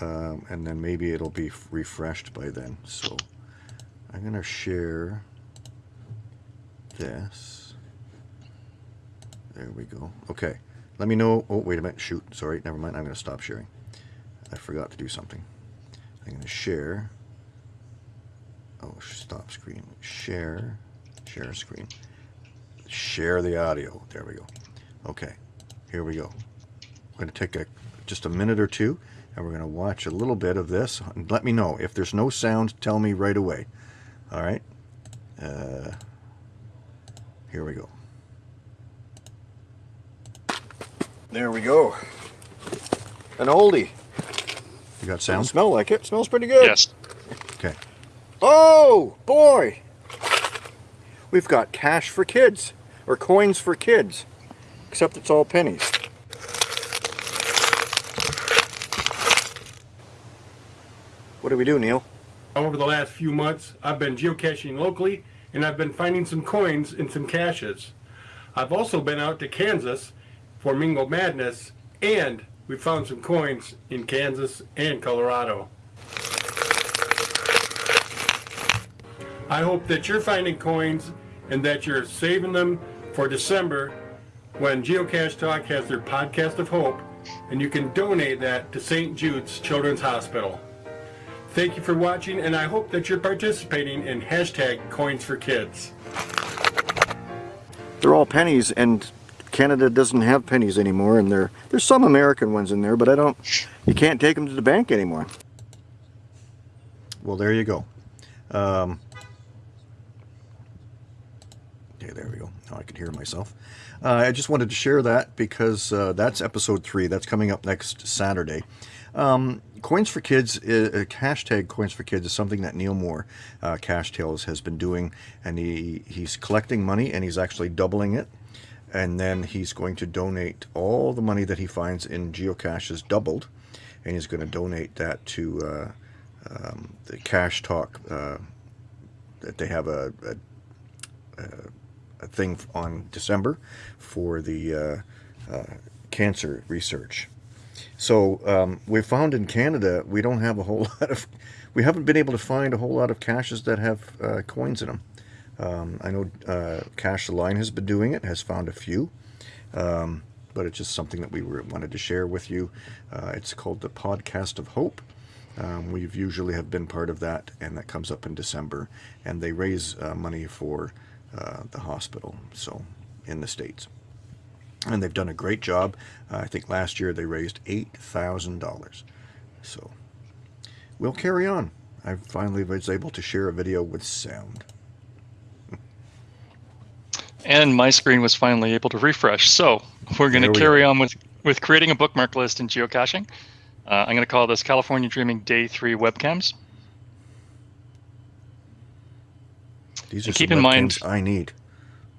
Um, and then maybe it'll be refreshed by then. So I'm going to share this. There we go. Okay. Let me know. Oh, wait a minute. Shoot. Sorry. Never mind. I'm going to stop sharing. I forgot to do something. I'm going to share. Oh, stop screen. Share. Share screen. Share the audio. There we go. Okay. Here we go. We're going to take a, just a minute or two and we're going to watch a little bit of this. And let me know. If there's no sound, tell me right away. All right. Uh, here we go. There we go. An oldie. You got sound? smell like it. Smells pretty good. Yes. Okay. Oh, boy. We've got cash for kids. Or coins for kids. Except it's all pennies. What do we do, Neil? Over the last few months, I've been geocaching locally and I've been finding some coins and some caches. I've also been out to Kansas for Mingo Madness and we found some coins in Kansas and Colorado. I hope that you're finding coins and that you're saving them for December when Geocache Talk has their podcast of hope and you can donate that to St. Jude's Children's Hospital. Thank you for watching and I hope that you're participating in hashtag coins for kids. They're all pennies and Canada doesn't have pennies anymore and there there's some American ones in there but I don't you can't take them to the bank anymore. Well, there you go. Um, okay, there we go. Now I can hear myself. Uh, I just wanted to share that because uh, that's episode three. That's coming up next Saturday. Um, Coins for Kids, uh, hashtag Coins for Kids is something that Neil Moore, uh, Cache Tales, has been doing, and he he's collecting money and he's actually doubling it, and then he's going to donate all the money that he finds in geocaches doubled, and he's going to donate that to uh, um, the Cash Talk. Uh, that they have a, a, a, thing on December for the uh, uh, cancer research. So um, we found in Canada we don't have a whole [laughs] lot of, we haven't been able to find a whole lot of caches that have uh, coins in them. Um, I know uh, Cache the Line has been doing it, has found a few, um, but it's just something that we were, wanted to share with you. Uh, it's called the Podcast of Hope. Um, we've usually have been part of that, and that comes up in December, and they raise uh, money for uh, the hospital, so in the states and they've done a great job. Uh, I think last year they raised $8,000. So we'll carry on. I finally was able to share a video with sound. And my screen was finally able to refresh. So we're going to carry on with, with creating a bookmark list in geocaching. Uh, I'm going to call this California Dreaming Day 3 webcams. These are And some keep in mind- I need.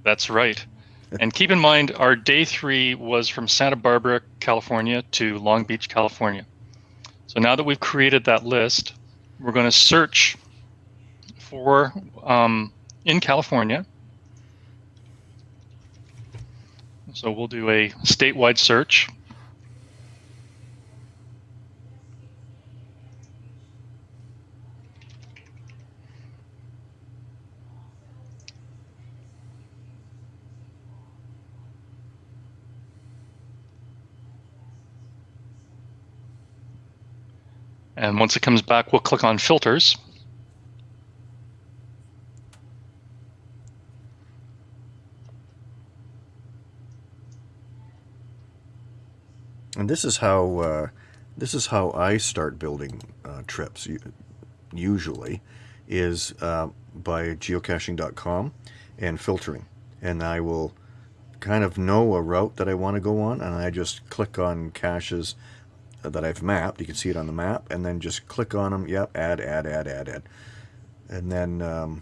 That's right. [laughs] And keep in mind, our day three was from Santa Barbara, California to Long Beach, California. So now that we've created that list, we're going to search for um, in California. So we'll do a statewide search. And once it comes back, we'll click on filters. And this is how uh, this is how I start building uh, trips. Usually, is uh, by geocaching.com and filtering, and I will kind of know a route that I want to go on, and I just click on caches that I've mapped. You can see it on the map, and then just click on them. Yep, add, add, add, add, add, and then um,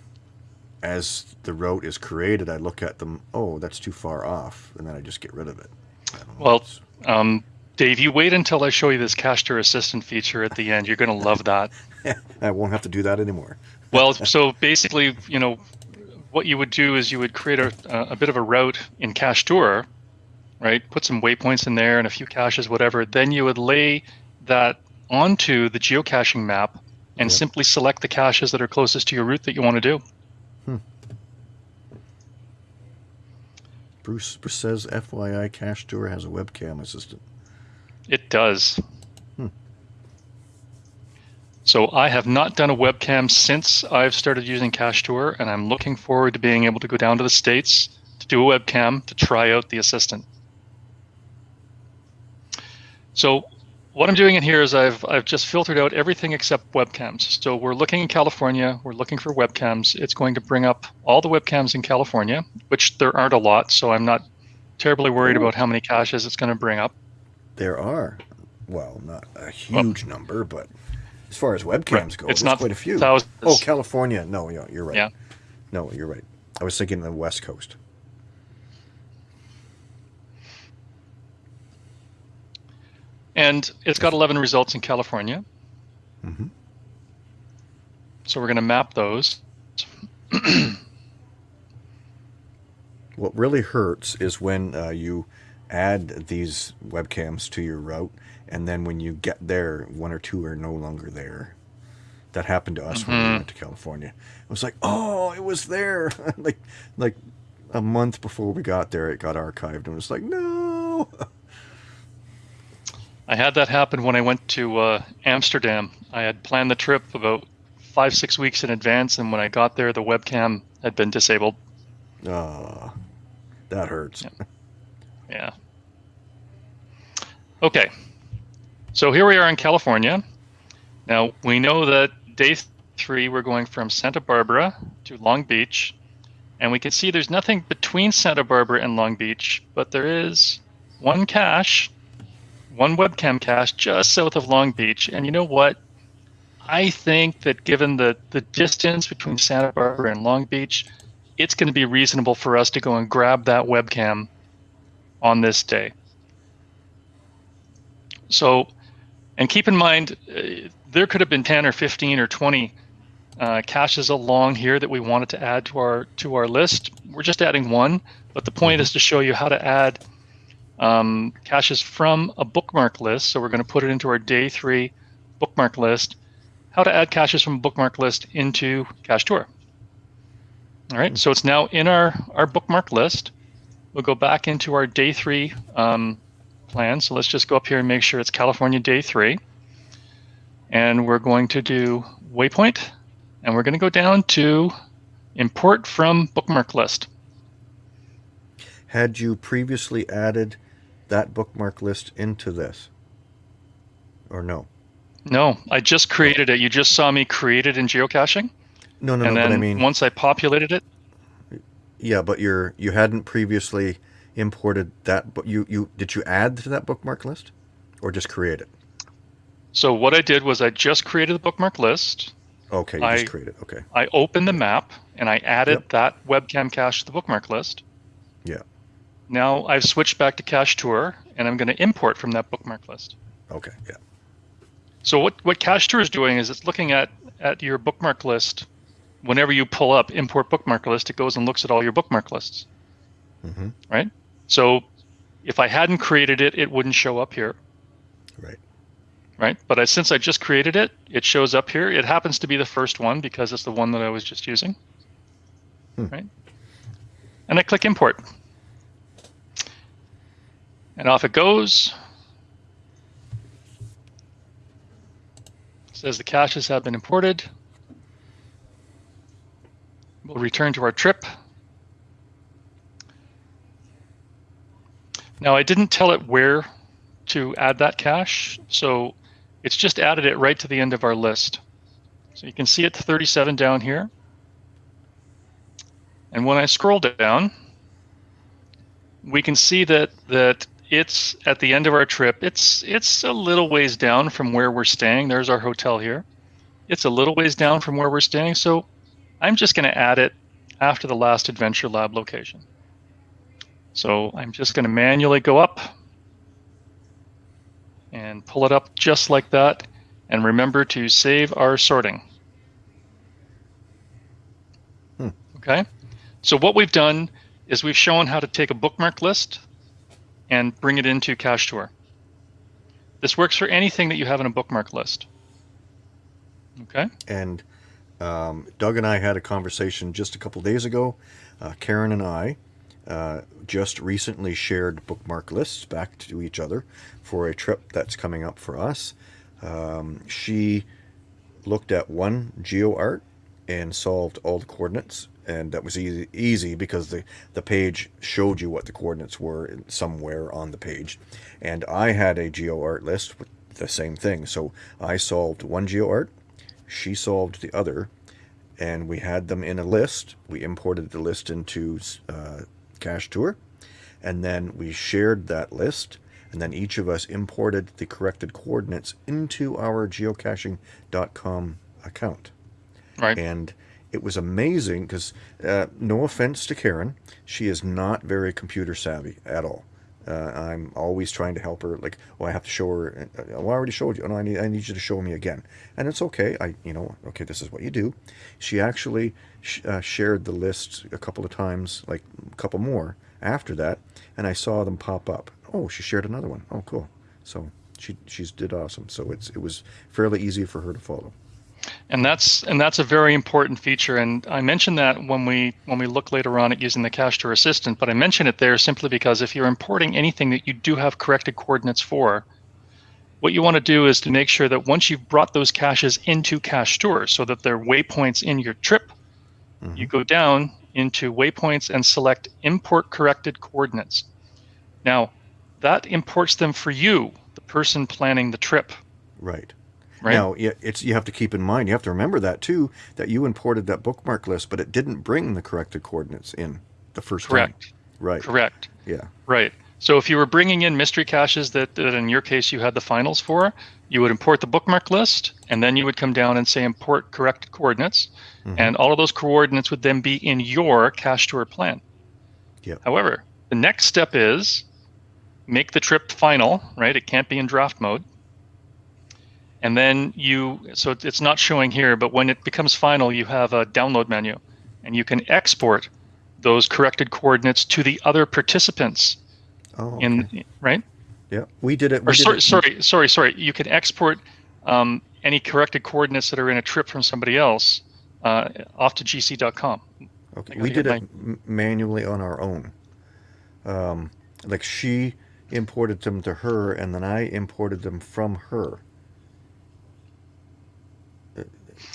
as the route is created, I look at them. Oh, that's too far off, and then I just get rid of it. I don't know, Well, Um, Dave, you wait until I show you this Cache Tour Assistant feature at the end. You're going to love that. [laughs] I won't have to do that anymore. Well, [laughs] so basically, you know, what you would do is you would create a, a bit of a route in Cache Tour, right? Put some waypoints in there and a few caches, whatever. Then you would lay that onto the geocaching map and Yep. simply select the caches that are closest to your route that you want to do. Bruce, Bruce says FYI Cache Tour has a webcam assistant. It does. Hmm. So I have not done a webcam since I've started using Cache Tour, and I'm looking forward to being able to go down to the States to do a webcam to try out the assistant. So what I'm doing in here is I've, I've just filtered out everything except webcams. So we're looking in California, we're looking for webcams. It's going to bring up all the webcams in California, which there aren't a lot, so I'm not terribly worried about how many caches it's going to bring up. There are, well, not a huge number, but as far as webcams go, It's not quite a few. thousands. Oh, California. No, you're right. Yeah. No, you're right. I was thinking the West Coast. And it's got 11 results in California. Mhm. So we're going to map those. [clears throat] What really hurts is when uh, you add these webcams to your route, and then when you get there, one or two are no longer there. That happened to us when we Mhm. went to California. It was like, oh, it was there. [laughs] like, like a month before we got there, it got archived, and it was like, no. [laughs] I had that happen when I went to uh, Amsterdam. I had planned the trip about five, six weeks in advance, and when I got there, the webcam had been disabled. Ah, that hurts. Yeah. Okay. So here we are in California. Now we know that day three we're going from Santa Barbara to Long Beach, and we can see there's nothing between Santa Barbara and Long Beach, but there is one cache, one webcam cache just south of Long Beach. And you know what? I think that given the, the distance between Santa Barbara and Long Beach, it's going to be reasonable for us to go and grab that webcam on this day. So, and keep in mind, uh, there could have been 10 or 15 or 20 uh, caches along here that we wanted to add to our to our list. We're just adding one, but the point is to show you how to add um, caches from a bookmark list. So we're going to put it into our day three bookmark list. How to add caches from a bookmark list into Cache Tour. All right, so it's now in our our bookmark list. We'll go back into our day three um, plan. So let's just go up here and make sure it's California day three. And we're going to do waypoint, and we're going to go down to import from bookmark list. Had you previously added that bookmark list into this? Or no? No, I just created it. You just saw me create it in geocaching. No, no, and no, then but I mean, once I populated it, Yeah, but you're you hadn't previously imported that. But you you did you add to that bookmark list, or just create it? So what I did was I just created the bookmark list. Okay, you I- just created. it. Okay. I opened the map and I added Yep. that webcam cache to the bookmark list. Now I've switched back to Cache Tour and I'm going to import from that bookmark list. Okay. Yeah. So what, what Cache Tour is doing is it's looking at, at your bookmark list. Whenever you pull up import bookmark list, it goes and looks at all your bookmark lists, hmm right? So if I hadn't created it, it wouldn't show up here, Right. right? But I, since I just created it, it shows up here. It happens to be the first one because it's the one that I was just using, Hmm. right? And I click import. And off it goes. says the caches have been imported. We'll return to our trip. Now I didn't tell it where to add that cache, so it's just added it right to the end of our list. So you can see it 37 down here. And when I scroll down, we can see that that it's at the end of our trip. It's it's a little ways down from where we're staying. There's our hotel here. It's a little ways down from where we're staying, so I'm just going to add it after the last Adventure Lab location. So I'm just going to manually go up and pull it up just like that. And remember to save our sorting. Hmm. Okay. So what we've done is we've shown how to take a bookmark list and bring it into Cache Tour. This works for anything that you have in a bookmark list. Okay. And um, Doug and I had a conversation just a couple days ago. Uh, Karen and I uh, just recently shared bookmark lists back to each other for a trip that's coming up for us. Um, she looked at one GeoArt and solved all the coordinates, and that was easy, easy because the, the page showed you what the coordinates were in- somewhere on the page. And I had a GeoArt list with the same thing. So I solved one GeoArt, she solved the other, and we had them in a list. We imported the list into uh, Cache Tour, and then we shared that list, and then each of us imported the corrected coordinates into our geocaching.com account. Right. And it was amazing because, uh, no offense to Karen, she is not very computer savvy at all. Uh, I'm always trying to help her. Like, oh, I have to show her. uh, Well, I already showed you. No, I need, I need you to show me again. And it's okay. I, you know, okay, this is what you do. She actually sh- uh, shared the list a couple of times, like a couple more after that, and I saw them pop up. Oh, she shared another one. Oh, cool. So she she's did awesome. So it's it was fairly easy for her to follow. And that's and that's a very important feature. And i mentioned that when we when we look later on at using the cache tour assistant but i mention it there simply because if you're importing anything that you do have corrected coordinates for what you want to do is to make sure that once you've brought those caches into cache tour so that they're waypoints in your trip mm-hmm. you go down into waypoints and select import corrected coordinates. Now that imports them for you the person planning the trip. Right. Right Now, it's you have to keep in mind. You have to remember that too. That you imported that bookmark list, but it didn't bring the corrected coordinates in the first correct time. Right. correct Yeah. Right. So if you were bringing in mystery caches that, that in your case you had the finals for, you would import the bookmark list, and then you would come down and say import corrected coordinates, Mhm. and all of those coordinates would then be in your cache tour plan. Yep. However, the next step is make the trip final, right? It can't be in draft mode. And then you, so it's not showing here, but when it becomes final, you have a download menu, and you can export those corrected coordinates to the other participants Oh. in right yeah, we did it. We or did sorry, it- sorry sorry sorry you can export um, any corrected coordinates that are in a trip from somebody else uh, off to gc.com Okay. We did get it manually on our own. Um, like she imported them to her, and then I imported them from her.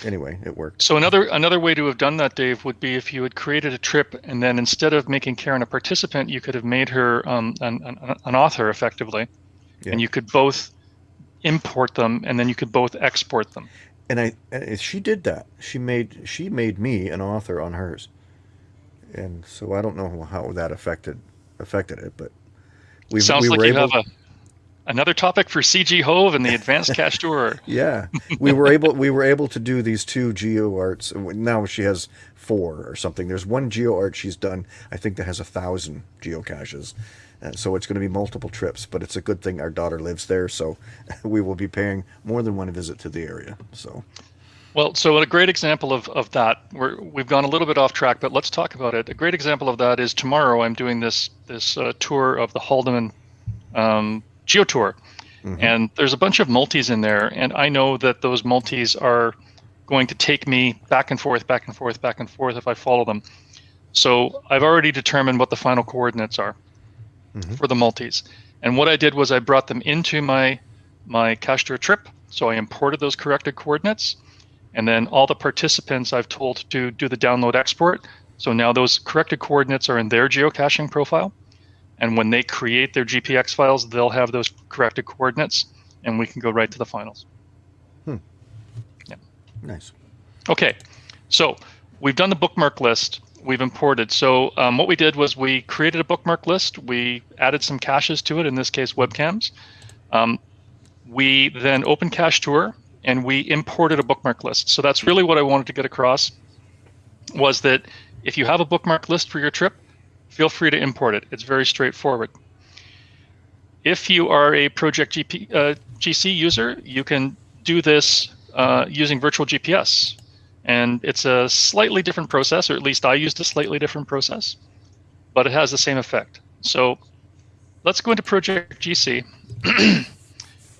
Anyway, it worked. so another another way to have done that dave would be if you had created a trip and then instead of making karen a participant you could have made her um, an, an, an author effectively Yeah. and you could both import them and then you could both export them and I and she did that. She made she made me an author on hers, and so I don't know how that affected affected it, but we Sounds we like were you able. have a another topic for CG Hove and the Advanced Cache [laughs] Tour. yeah, we were able we were able to do these two geo arts. Now she has four or something. There's one geo art she's done. I think that has a thousand geocaches. Uh, so it's going to be multiple trips, but it's a good thing our daughter lives there, so [laughs] we will be paying more than one visit to the area. So Well, so a great example of, of that, we're, we've gone a little bit off track, but let's talk about it. A great example of that is tomorrow I'm doing this this uh, tour of the Haldimand um, Geo Tour, mm-hmm. and there's a bunch of multis in there, and I know that those multis are going to take me back and forth, back and forth, back and forth if I follow them. So I've already determined what the final coordinates are mm-hmm. for the multis, and what I did was I brought them into my my cache tour trip. So I imported those corrected coordinates. And then all the participants I've told to do the download export. So now those corrected coordinates are in their geocaching profile. And when they create their GPX files, they'll have those corrected coordinates and we can go right to the finals. Hmm. Yeah. Nice. Okay, so we've done the bookmark list. We've imported. So um, what we did was we created a bookmark list. We added some caches to it, in this case, webcams. Um, we then opened Cache Tour and we imported a bookmark list. So that's really what I wanted to get across was that if you have a bookmark list for your trip, feel free to import it. It's very straightforward. If you are a Project GP, uh, GC user, you can do this uh, using virtual GPS. And it's a slightly different process, or at least I used a slightly different process, but it has the same effect. So let's go into Project GC. [clears throat]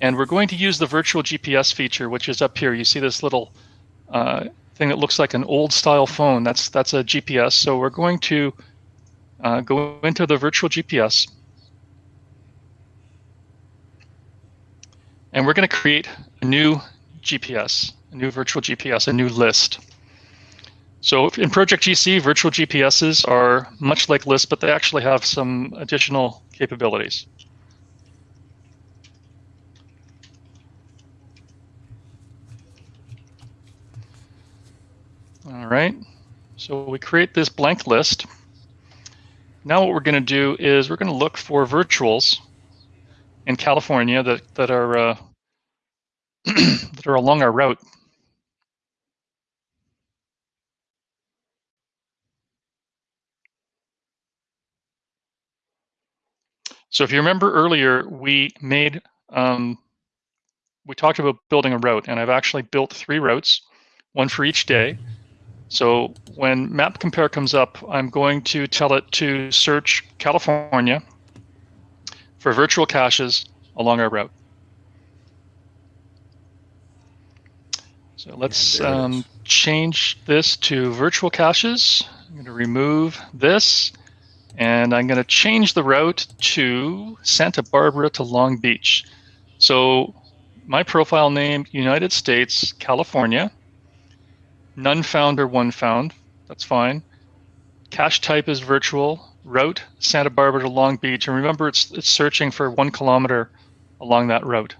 and we're going to use the virtual GPS feature, which is up here. You see this little uh, thing that looks like an old style phone. That's, that's a GPS. So we're going to uh, go into the virtual GPS. And we're going to create a new GPS, a new virtual GPS, a new list. So in Project GC, virtual GPSs are much like lists, but they actually have some additional capabilities. All right, so we create this blank list. Now what we're going to do is we're going to look for virtuals in California that, that are uh, [clears throat] that are along our route. So if you remember earlier, we made um, we talked about building a route, and I've actually built three routes, one for each day. So when map compare comes up, I'm going to tell it to search California for virtual caches along our route. So let's um, change this to virtual caches. I'm going to remove this and I'm going to change the route to Santa Barbara to Long Beach. So my profile name, United States, California. None found or one found. That's fine. Cache type is virtual. Route Santa Barbara to Long Beach, and remember, it's it's searching for one kilometer along that route.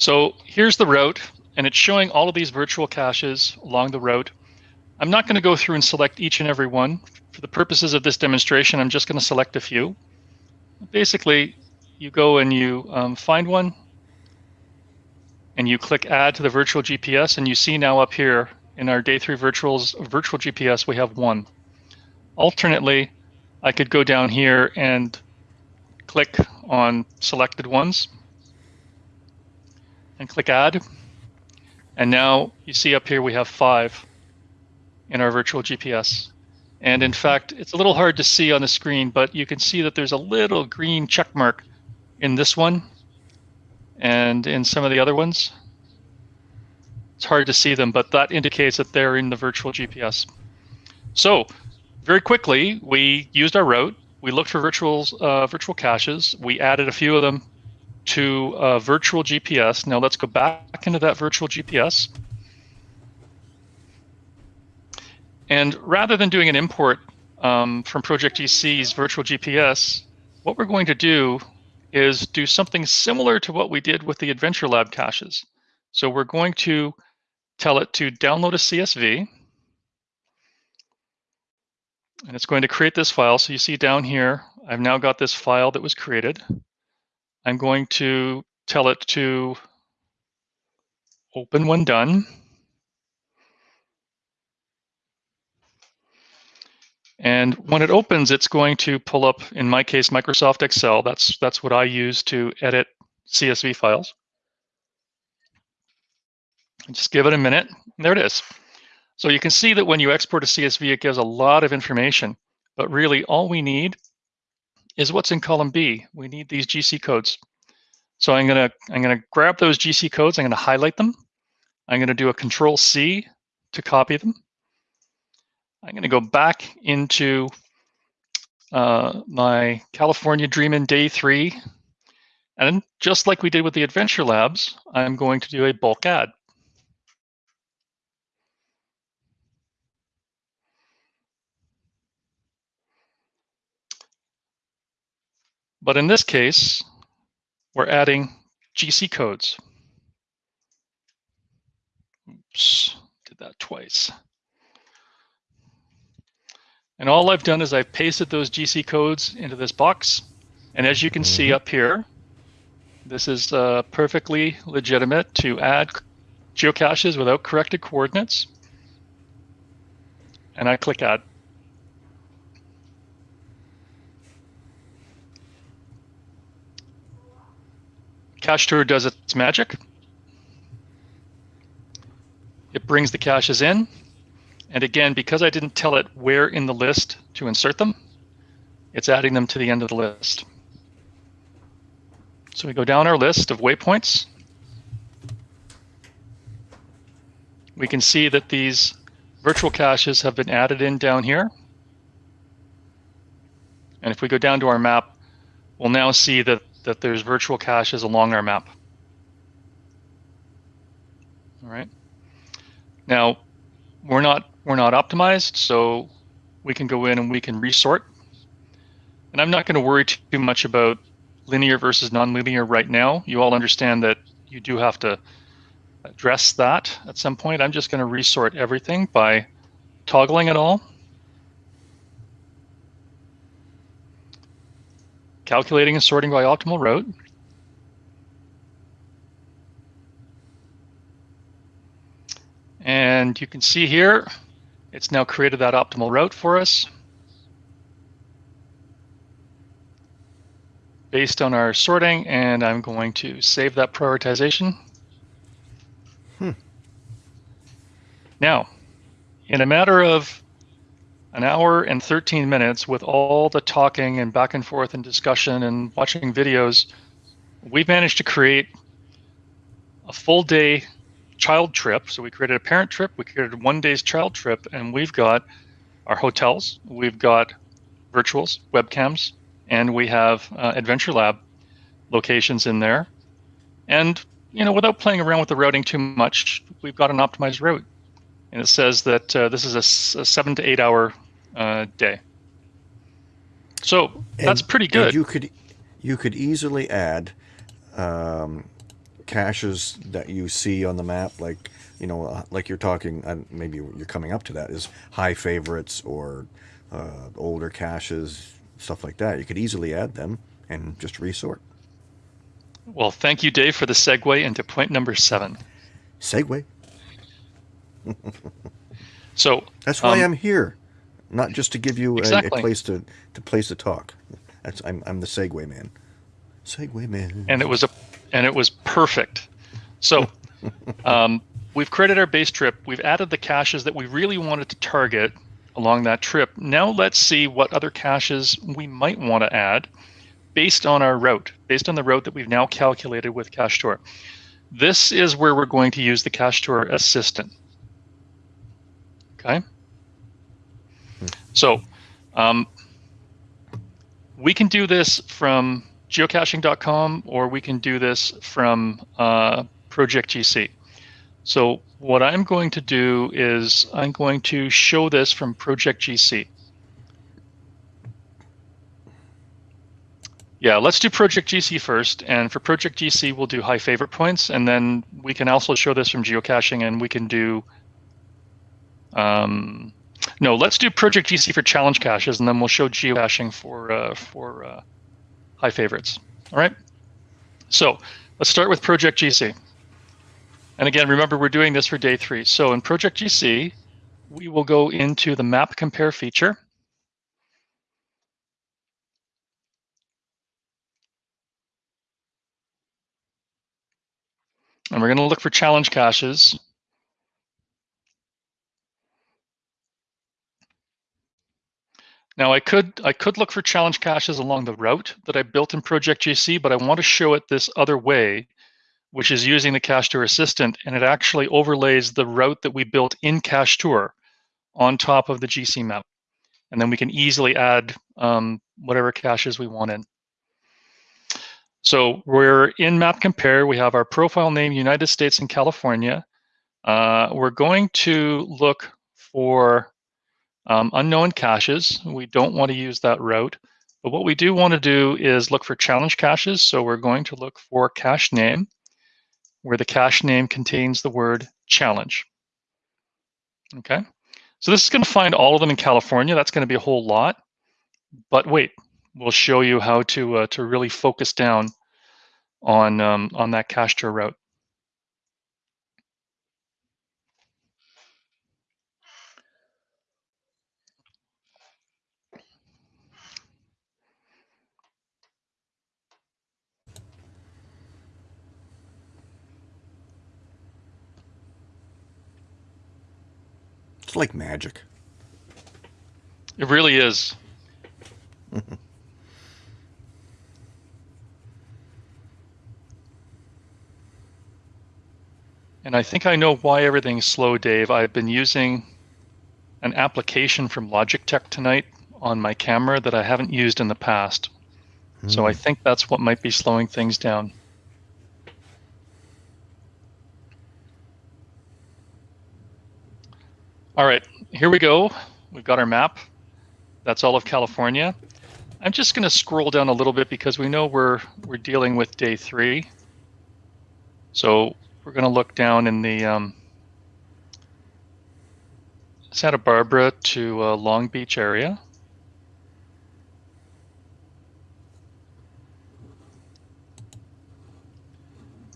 So here's the route, and it's showing all of these virtual caches along the route. I'm not going to go through and select each and every one. For the purposes of this demonstration, I'm just going to select a few. Basically, you go and you um, find one, and you click Add to the virtual GPS, and you see now up here in our Day 3 virtuals, virtual GPS, we have one. Alternately, I could go down here and click on selected ones, and click add. And now you see up here we have five in our virtual GPS. And in fact, it's a little hard to see on the screen, but you can see that there's a little green check mark in this one and in some of the other ones. It's hard to see them, but that indicates that they're in the virtual GPS. So very quickly, we used our route. We looked for virtuals, uh, virtual caches. We added a few of them to a virtual GPS. Now let's go back into that virtual GPS. And rather than doing an import um, from Project GC's virtual GPS, what we're going to do is do something similar to what we did with the Adventure Lab caches. So we're going to tell it to download a CSV. And it's going to create this file. So you see down here, I've now got this file that was created. I'm going to tell it to open when done. And when it opens, it's going to pull up, in my case, Microsoft Excel. That's, that's what I use to edit CSV files. Just give it a minute. There it is. So you can see that when you export a CSV, it gives a lot of information. But really, all we need is what's in column B. We need these GC codes. So I'm gonna I'm gonna grab those GC codes. I'm gonna highlight them. I'm gonna do a Control C to copy them. I'm going to go back into uh, my California Dreamin' Day 3. And just like we did with the Adventure Labs, I'm going to do a bulk add. But in this case, we're adding GC codes. Oops, did that twice. And all I've done is I've pasted those GC codes into this box. And as you can see mm-hmm. up here, this is uh, perfectly legitimate to add geocaches without corrected coordinates. And I click add. Cache Tour does its magic. It brings the caches in. And again, because I didn't tell it where in the list to insert them, it's adding them to the end of the list. So we go down our list of waypoints. We can see that these virtual caches have been added in down here. And if we go down to our map, we'll now see that, that there's virtual caches along our map. All right. Now, we're not we're not optimized, so we can go in and we can resort. And I'm not going to worry too much about linear versus nonlinear right now. You all understand that you do have to address that at some point. I'm just going to resort everything by toggling it all. Calculating and sorting by optimal route. And you can see here, it's now created that optimal route for us. Based on our sorting, and I'm going to save that prioritization. Hmm. Now, in a matter of an hour and 13 minutes with all the talking and back and forth and discussion and watching videos, we've managed to create a full day child trip. So we created a parent trip, we created one day's child trip, and we've got our hotels, we've got virtuals, webcams, and we have uh, Adventure Lab locations in there. And you know, without playing around with the routing too much, we've got an optimized route, and it says that uh, this is a, a, seven to eight hour uh, day. So and, that's pretty good. you could you could easily add um, caches that you see on the map, like you know, uh, like you're talking, uh, maybe you're coming up to that, is high favorites or uh, older caches, stuff like that. You could easily add them and just resort. Well, thank you, Dave, for the segue into point number seven. Segue. [laughs] so that's why um, I'm here, not just to give you exactly. a, a, place to to place to talk. That's I'm I'm the Segway man. Segway man. And it was a and it was perfect. So [laughs] um, we've created our base trip. We've added the caches that we really wanted to target along that trip. Now let's see what other caches we might want to add based on our route, based on the route that we've now calculated with Cache Tour. This is where we're going to use the Cache Tour assistant. Okay. So um, we can do this from geocaching.com or we can do this from uh, Project GC. So what I'm going to do is I'm going to show this from Project GC. Yeah, let's do Project GC first. And for Project GC, we'll do high favorite points. And then we can also show this from geocaching and we can do, um, no, let's do Project GC for challenge caches and then we'll show geocaching for, uh, for uh, high favorites. All right. So let's start with Project GC. And again, remember we're doing this for day three. So in Project GC, we will go into the map compare feature. And we're going to look for challenge caches. Now I could I could look for challenge caches along the route that I built in Project GC, but I want to show it this other way, which is using the Cache Tour Assistant, and it actually overlays the route that we built in Cache Tour on top of the GC map. And then we can easily add um, whatever caches we want in. So we're in Map Compare. We have our profile name, United States and California. Uh, we're going to look for um, unknown caches. We don't want to use that route. But what we do want to do is look for challenge caches. So we're going to look for cache name, where the cache name contains the word challenge. Okay, so this is going to find all of them in California. That's going to be a whole lot. But wait, we'll show you how to uh, to really focus down on um, on that cache tour route. It's like magic. It really is. [laughs] And I think I know why everything's slow, Dave. I've been using an application from Logitech tonight on my camera that I haven't used in the past. Mm. So I hmm. think that's what might be slowing things down. All right, here we go. We've got our map. That's all of California. I'm just going to scroll down a little bit because we know we're we're dealing with day three. So we're going to look down in the um, Santa Barbara to uh, Long Beach area.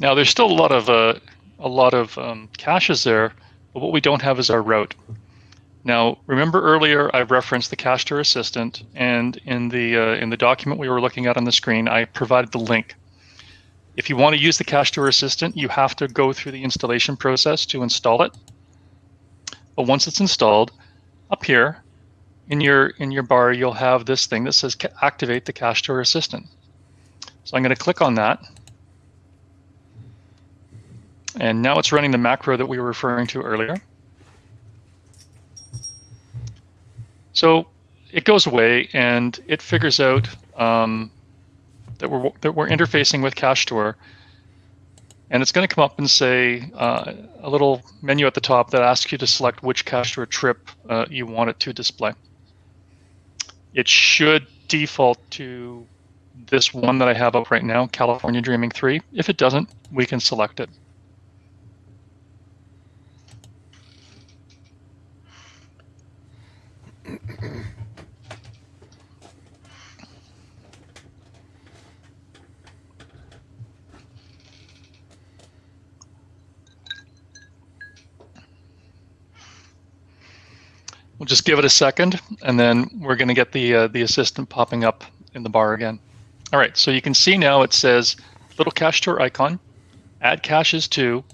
Now there's still a lot of uh, a lot of um, caches there, but what we don't have is our route. Now, remember earlier I referenced the Cache Tour Assistant, and in the uh, in the document we were looking at on the screen, I provided the link. If you want to use the Cache Tour Assistant, you have to go through the installation process to install it. But once it's installed, up here in your in your bar, you'll have this thing that says activate the Cache Tour Assistant. So I'm going to click on that. And now it's running the macro that we were referring to earlier. So it goes away and it figures out um, that we're that we're interfacing with Cache Tour, and it's going to come up and say uh, a little menu at the top that asks you to select which Cache Tour trip uh, you want it to display. It should default to this one that I have up right now, California Dreaming 3. If it doesn't, we can select it. We'll just give it a second, and then we're going to get the uh, the assistant popping up in the bar again. All right, so you can see now it says little cache tour icon, add caches to,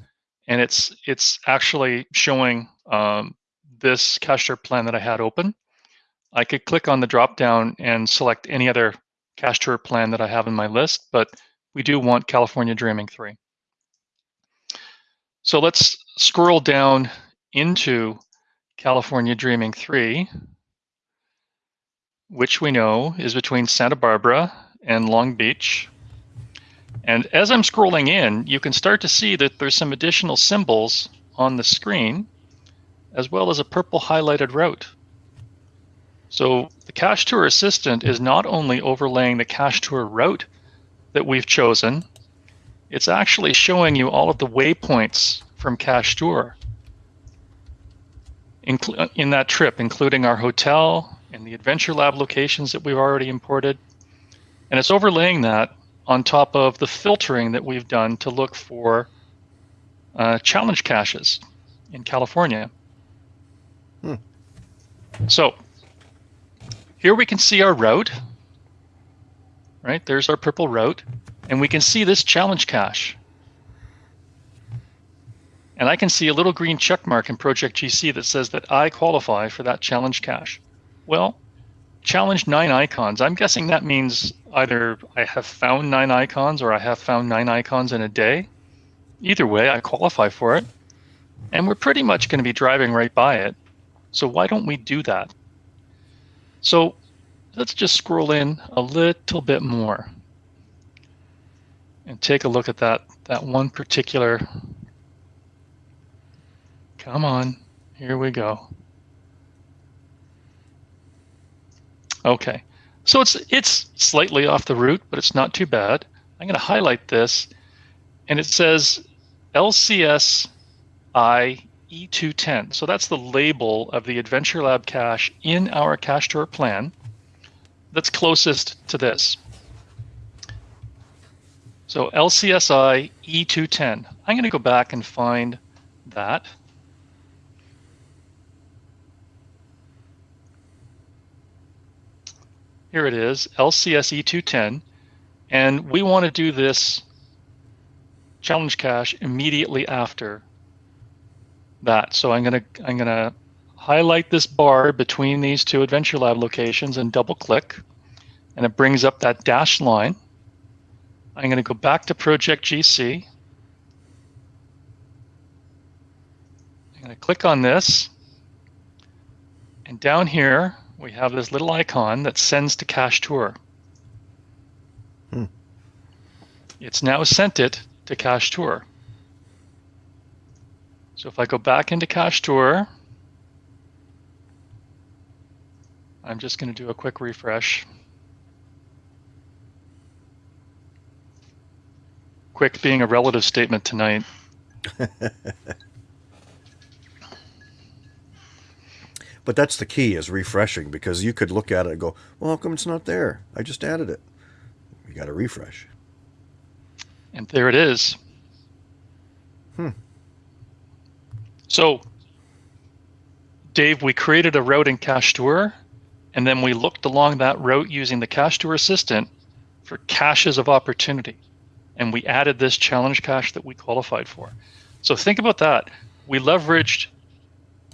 and it's it's actually showing um, this cache tour plan that I had open. I could click on the drop down and select any other cache tour plan that I have in my list, but we do want California Dreaming 3. So let's scroll down into California Dreaming 3, which we know is between Santa Barbara and Long Beach. And as I'm scrolling in, you can start to see that there's some additional symbols on the screen, as well as a purple highlighted route. So the Cache Tour Assistant is not only overlaying the Cache Tour route that we've chosen, it's actually showing you all of the waypoints from Cache Tour in that trip, including our hotel and the Adventure Lab locations that we've already imported. And it's overlaying that on top of the filtering that we've done to look for uh, challenge caches in California. Hmm. So here we can see our route, right? There's our purple route, and we can see this challenge cache. And I can see a little green check mark in Project GC that says that I qualify for that challenge cache. Well, challenge nine icons. I'm guessing that means either I have found nine icons or I have found nine icons in a day. Either way, I qualify for it. And we're pretty much going to be driving right by it. So why don't we do that? So let's just scroll in a little bit more and take a look at that, that one particular Come on. Here we go. Okay. So it's it's slightly off the route, but it's not too bad. I'm going to highlight this, and it says LCS I E210. So that's the label of the Adventure Lab cache in our cache tour plan that's closest to this. So LCSI E210. I'm going to go back and find that. Here it is, LCSE 210. And we want to do this challenge cache immediately after that. So I'm going to I'm going to highlight this bar between these two Adventure Lab locations and double click. And it brings up that dashed line. I'm going to go back to Project GC. I'm going to click on this. And down here, we have this little icon that sends to Cache Tour. Hmm. It's now sent it to Cache Tour. So if I go back into Cache Tour, I'm just going to do a quick refresh. Quick being a relative statement tonight. [laughs] But that's the key is refreshing because you could look at it and go, well, how come it's not there? I just added it. You got to refresh. And there it is. Hmm. So, Dave, we created a route in Cache Tour, and then we looked along that route using the Cache Tour Assistant for caches of opportunity. And we added this challenge cache that we qualified for. So think about that. We leveraged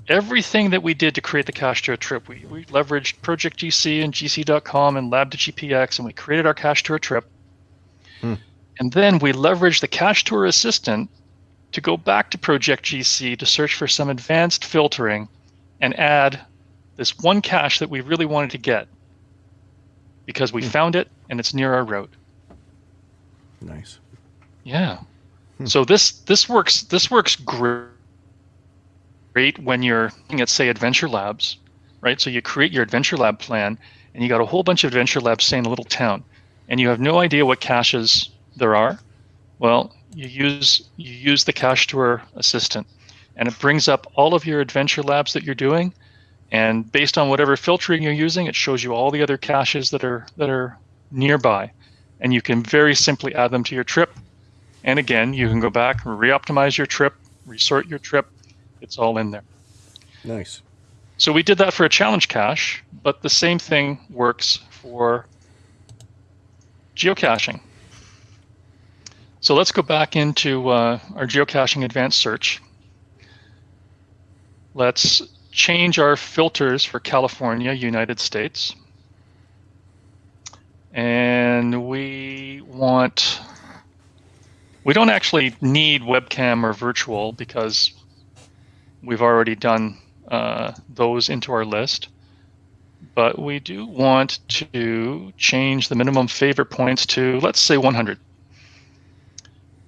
everything that we did to create the cache tour trip, we, we leveraged Project GC and GC.com and Lab2GPX, and we created our cache tour trip. Hmm. And then we leveraged the cache tour assistant to go back to Project GC to search for some advanced filtering and add this one cache that we really wanted to get because we hmm. found it and it's near our route. Nice. Yeah. Hmm. So this this works this works great when you're looking at, say, Adventure Labs, right? So you create your Adventure Lab plan, and you got a whole bunch of Adventure Labs, say, in a little town, and you have no idea what caches there are. Well, you use you use the Cache Tour Assistant, and it brings up all of your Adventure Labs that you're doing, and based on whatever filtering you're using, it shows you all the other caches that are that are nearby, and you can very simply add them to your trip. And again, you can go back and re-optimize your trip, resort your trip, it's all in there. Nice. So we did that for a challenge cache, but the same thing works for geocaching. So let's go back into uh, our geocaching advanced search. Let's change our filters for California, United States. And we want, we don't actually need webcam or virtual because we've already done uh, those into our list. but we do want to change the minimum favorite points to, let's say 100.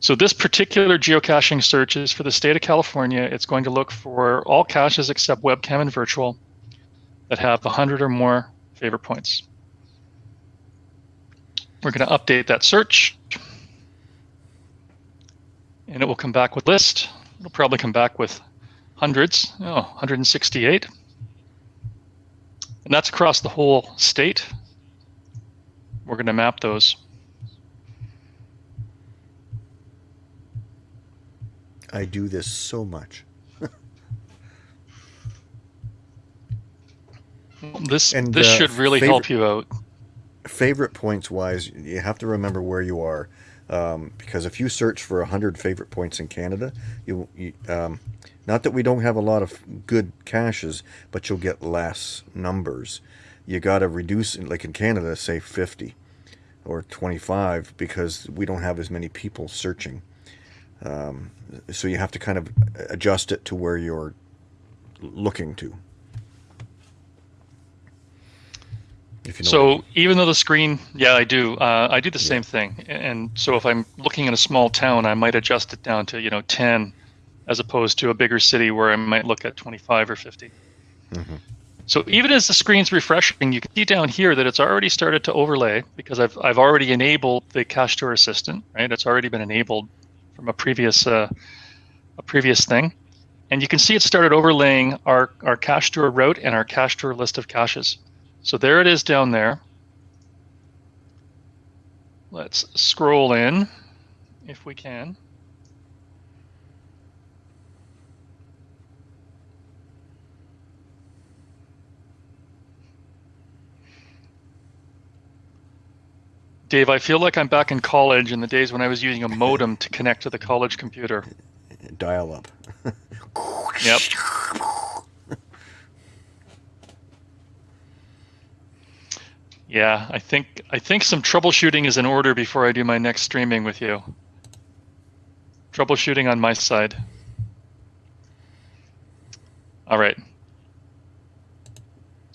So this particular geocaching search is for the state of California. It's going to look for all caches except webcam and virtual that have 100 or more favorite points. We're going to update that search. And it will come back with list. It'll probably come back with hundreds. Oh, 168. And that's across the whole state. We're going to map those. I do this so much. [laughs] This And, this uh, should really favorite- help you out. favorite points wise, you have to remember where you are. Um, because if you search for 100 favorite points in Canada, you, you um, not that we don't have a lot of good caches, but you'll get less numbers. You got to reduce, like in Canada, say 50 or 25 because we don't have as many people searching. Um, so you have to kind of adjust it to where you're looking to. If you know I So mean. even though the screen, yeah, I do. Uh, I do the same thing. And so if I'm looking in a small town, I might adjust it down to you know 10, as opposed to a bigger city where I might look at 25 or 50. Mhm. So even as the screen's refreshing, you can see down here that it's already started to overlay because I've I've already enabled the Cache Tour Assistant. Right, it's already been enabled from a previous uh, a previous thing, and you can see it started overlaying our our Cache Tour route and our Cache Tour list of caches. So there it is down there. Let's scroll in if we can. Dave, I feel like I'm back in college in the days when I was using a modem to connect to the college computer. [laughs] dial up. [laughs] Yep. Yeah, I think I think some troubleshooting is in order before I do my next streaming with you. Troubleshooting on my side. All right.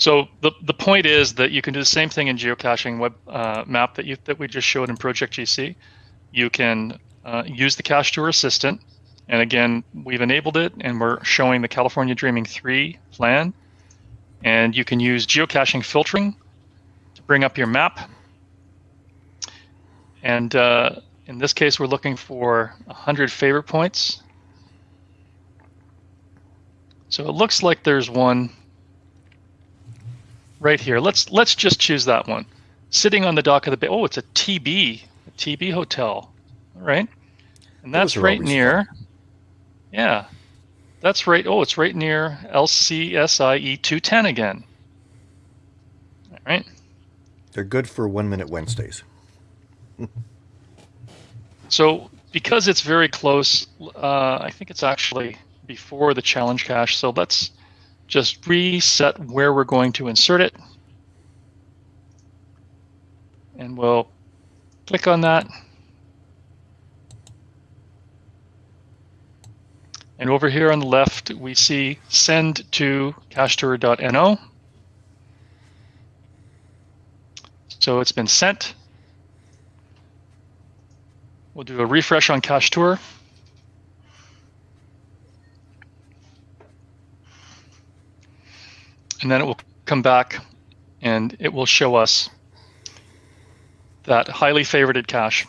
So the the point is that you can do the same thing in geocaching web uh, map that you that we just showed in Project GC. You can uh, use the Cache Tour Assistant, and again we've enabled it, and we're showing the California Dreaming 3 plan. And you can use geocaching filtering to bring up your map. And uh, in this case, we're looking for 100 favorite points. So it looks like there's one right here. Let's let's just choose that one. Sitting on the dock of the bay. Oh, it's a TB, a TB hotel. right? And that's right near. Yeah. That's right. Oh, it's right near LCSIE 210 again. All right. They're good for one minute Wednesdays. [laughs] So because it's very close, uh, I think it's actually before the challenge cache. So let's just reset where we're going to insert it. And we'll click on that. And over here on the left, we see send to cachetur.no. So it's been sent. We'll do a refresh on Cache Tour. And then it will come back and it will show us that highly favorited cache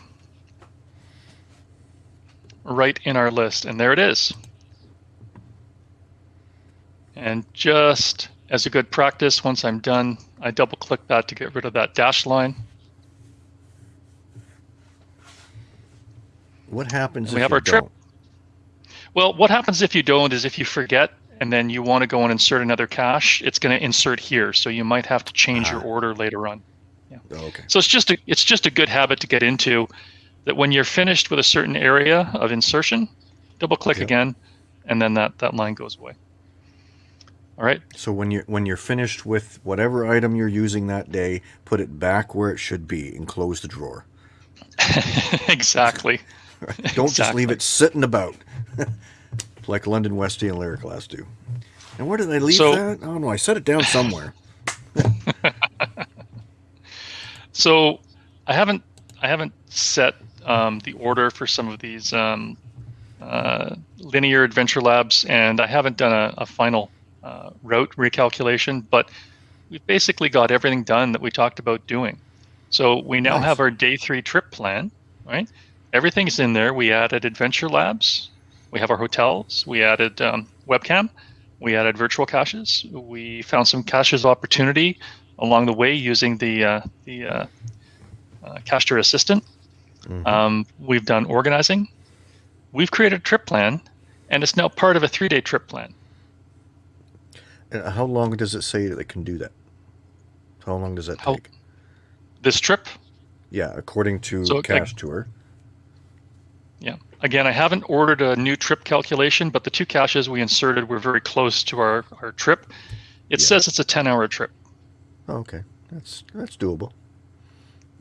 right in our list. And there it is. And just as a good practice, once I'm done, I double click that to get rid of that dash line. What happens We if have you our trip. don't? Well, what happens if you don't is if you forget and then you want to go and insert another cache, it's going to insert here. So you might have to change your Ah. order later on. Oh, okay. So it's just a it's just a good habit to get into that when you're finished with a certain area of insertion, double click again and then that that line goes away. All right? So when you're when you're finished with whatever item you're using that day, put it back where it should be and close the drawer. [laughs] exactly. [laughs] Don't just leave it sitting about, [laughs] like London Westy and Lyric Glass do. And where did I leave So- that? Oh no, I set it down somewhere. [laughs] So I haven't I haven't set um, the order for some of these um, uh, linear adventure labs, and I haven't done a, a final uh, route recalculation, but we've basically got everything done that we talked about doing. So we now Nice. have our day three trip plan, right? Everything's in there. We added adventure labs. We have our hotels. We added um, webcam. We added virtual caches. We found some caches of opportunity along the way using the uh, the uh, uh, tour assistant. Mhm. Um, we've done organizing. We've created a trip plan, and it's now part of a three-day trip plan. And how long does it say that it can do that? How long does that How- take? This trip, Yeah, according to So, like- Tour. Again, I haven't ordered a new trip calculation, but the two caches we inserted were very close to our, our trip. It Yeah. says it's a 10-hour trip. Oh, okay, that's that's doable.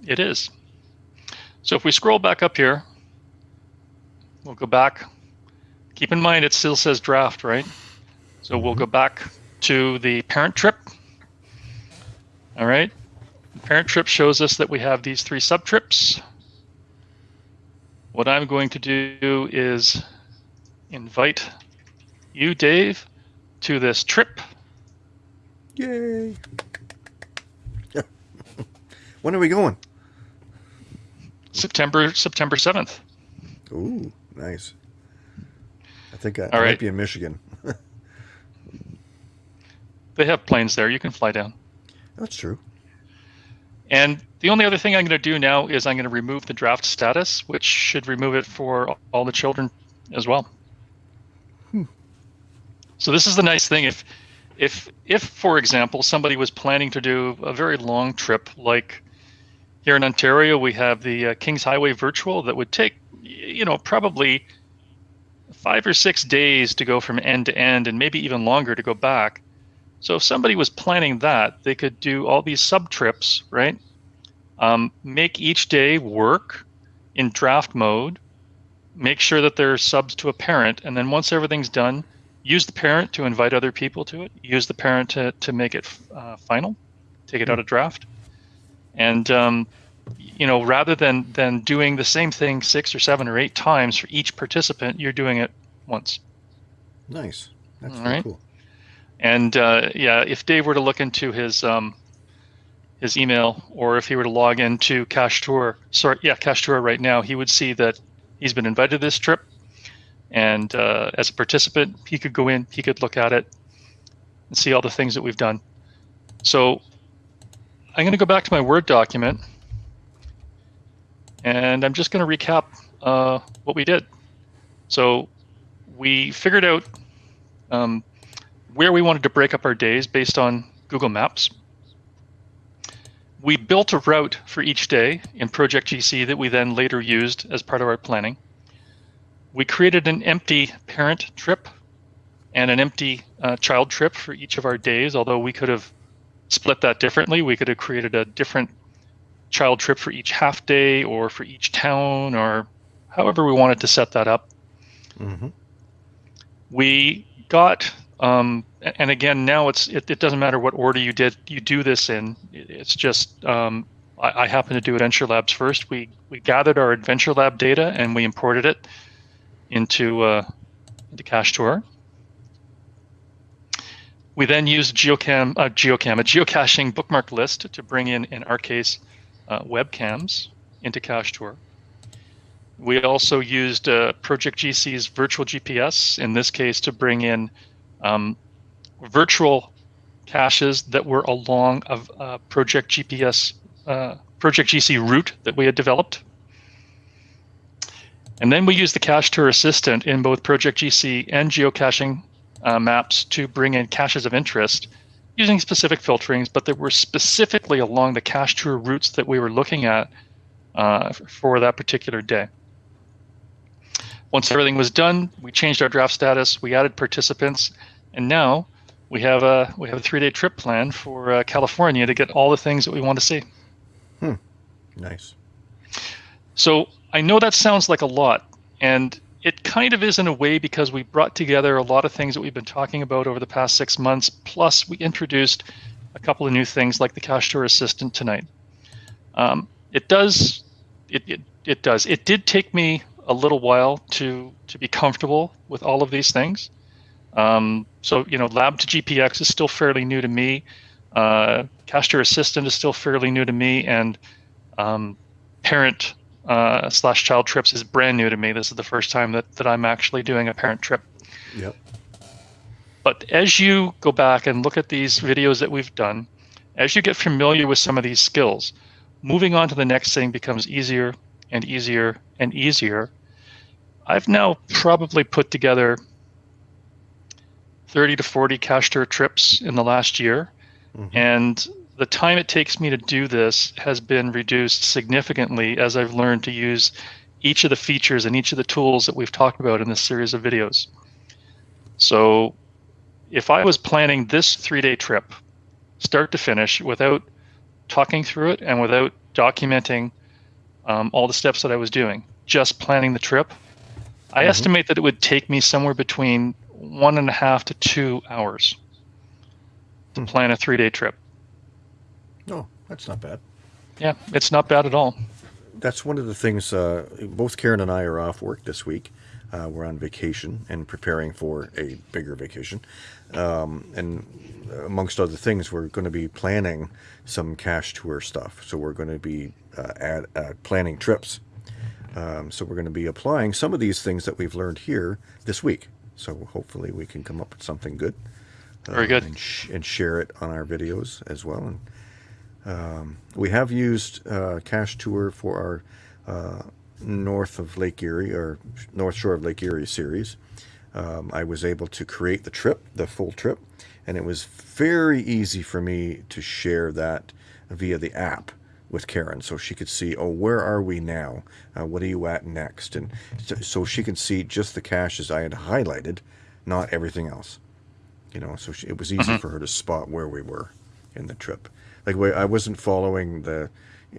It is. So if we scroll back up here, we'll go back. Keep in mind it still says draft, right? So we'll go mm-hmm. back to the parent trip. All right. The parent trip shows us that we have these three sub trips. What I'm going to do is invite you, Dave, to this trip. Yay! [laughs] when are we going? September September 7th. Ooh, nice. I think I, I All might be in Michigan. [laughs] They have planes there. You can fly down. That's true. And the only other thing I'm going to do now is I'm going to remove the draft status, which should remove it for all the children as well. Hmm. So this is the nice thing. If, if, if for example, somebody was planning to do a very long trip, like here in Ontario, we have the uh, Kings Highway Virtual that would take, you know, probably five or six days to go from end to end, and maybe even longer to go back. So if somebody was planning that, they could do all these sub trips, right? Um, make each day work in draft mode, make sure that they're subs to a parent, and then once everything's done, use the parent to invite other people to it, use the parent to, to make it uh, final, take it out of draft. And, um, you know, rather than, than doing the same thing six or seven or eight times for each participant, you're doing it once. Nice. That's very right. cool. And uh, yeah, if Dave were to look into his um, his email, or if he were to log into Cache Tour, sorry, yeah, Cache Tour right now, he would see that he's been invited to this trip, and uh, as a participant, he could go in, he could look at it, and see all the things that we've done. So I'm going to go back to my Word document, and I'm just going to recap uh, what we did. So we figured out. Um, where we wanted to break up our days based on Google Maps. We built a route for each day in Project GC that we then later used as part of our planning. We created an empty parent trip and an empty uh, child trip for each of our days, although we could have split that differently. We could have created a different child trip for each half day or for each town or however we wanted to set that up hmm we got um, and again now it's it, it doesn't matter what order you did you do this in. It's just um, I, I happen to do adventure labs first. We we gathered our adventure lab data and we imported it into uh, into cache tour. We then used geocam uh, geocam a geocaching bookmark list to bring in in our case uh, webcams into cache tour. We also used uh, Project GC's virtual GPS, in this case, to bring in um, virtual caches that were along uh, Project GPS, uh, Project GC route that we had developed. And then we used the Cache Tour Assistant in both Project GC and geocaching uh, maps to bring in caches of interest using specific filterings, but that were specifically along the Cache Tour routes that we were looking at uh, for that particular day. Once everything was done, we changed our draft status, we added participants, and now we have a we have a three-day trip plan for uh, California to get all the things that we want to see. Hmm. Nice. So I know that sounds like a lot, and it kind of is in a way because we brought together a lot of things that we've been talking about over the past six months. Plus, we introduced a couple of new things like the Cache Tour Assistant tonight. Um, it does. It, it it does. It did take me a little while to to be comfortable with all of these things. Um, so you know, Lab to GPX is still fairly new to me. Uh, Cache Assistant is still fairly new to me, and um, Parent uh, slash Child Trips is brand new to me. This is the first time that that I'm actually doing a parent trip. Yep. But as you go back and look at these videos that we've done, as you get familiar with some of these skills, moving on to the next thing becomes easier and easier and easier. I've now probably put together 30 to 40 cache tour trips in the last year. Mm-hmm. And the time it takes me to do this has been reduced significantly as I've learned to use each of the features and each of the tools that we've talked about in this series of videos. So if I was planning this three day trip, start to finish, without talking through it and without documenting um, all the steps that I was doing, just planning the trip, I mm-hmm. estimate that it would take me somewhere between one and a half to two hours to hmm. plan a three day trip. Oh, that's not bad. Yeah, it's not bad at all. That's one of the things. Uh, both Karen and I are off work this week. Uh, we're on vacation and preparing for a bigger vacation. Um, and amongst other things, we're going to be planning some cache tour stuff. So we're going to be uh, add, uh, planning trips. Um, so we're going to be applying some of these things that we've learned here this week. So hopefully we can come up with something good. Very good. And, sh- and, share it on our videos as well. And um, we have used uh, Cache Tour for our uh, north of Lake Erie or North Shore of Lake Erie series. Um, I was able to create the trip, the full trip, and it was very easy for me to share that via the app with Karen so she could see, oh, where are we now? Uh, what are you at next? And so, so, she can see just the caches I had highlighted, not everything else. You know, so she, it was easy mm-hmm. for her to spot where we were in the trip. Like, I wasn't following the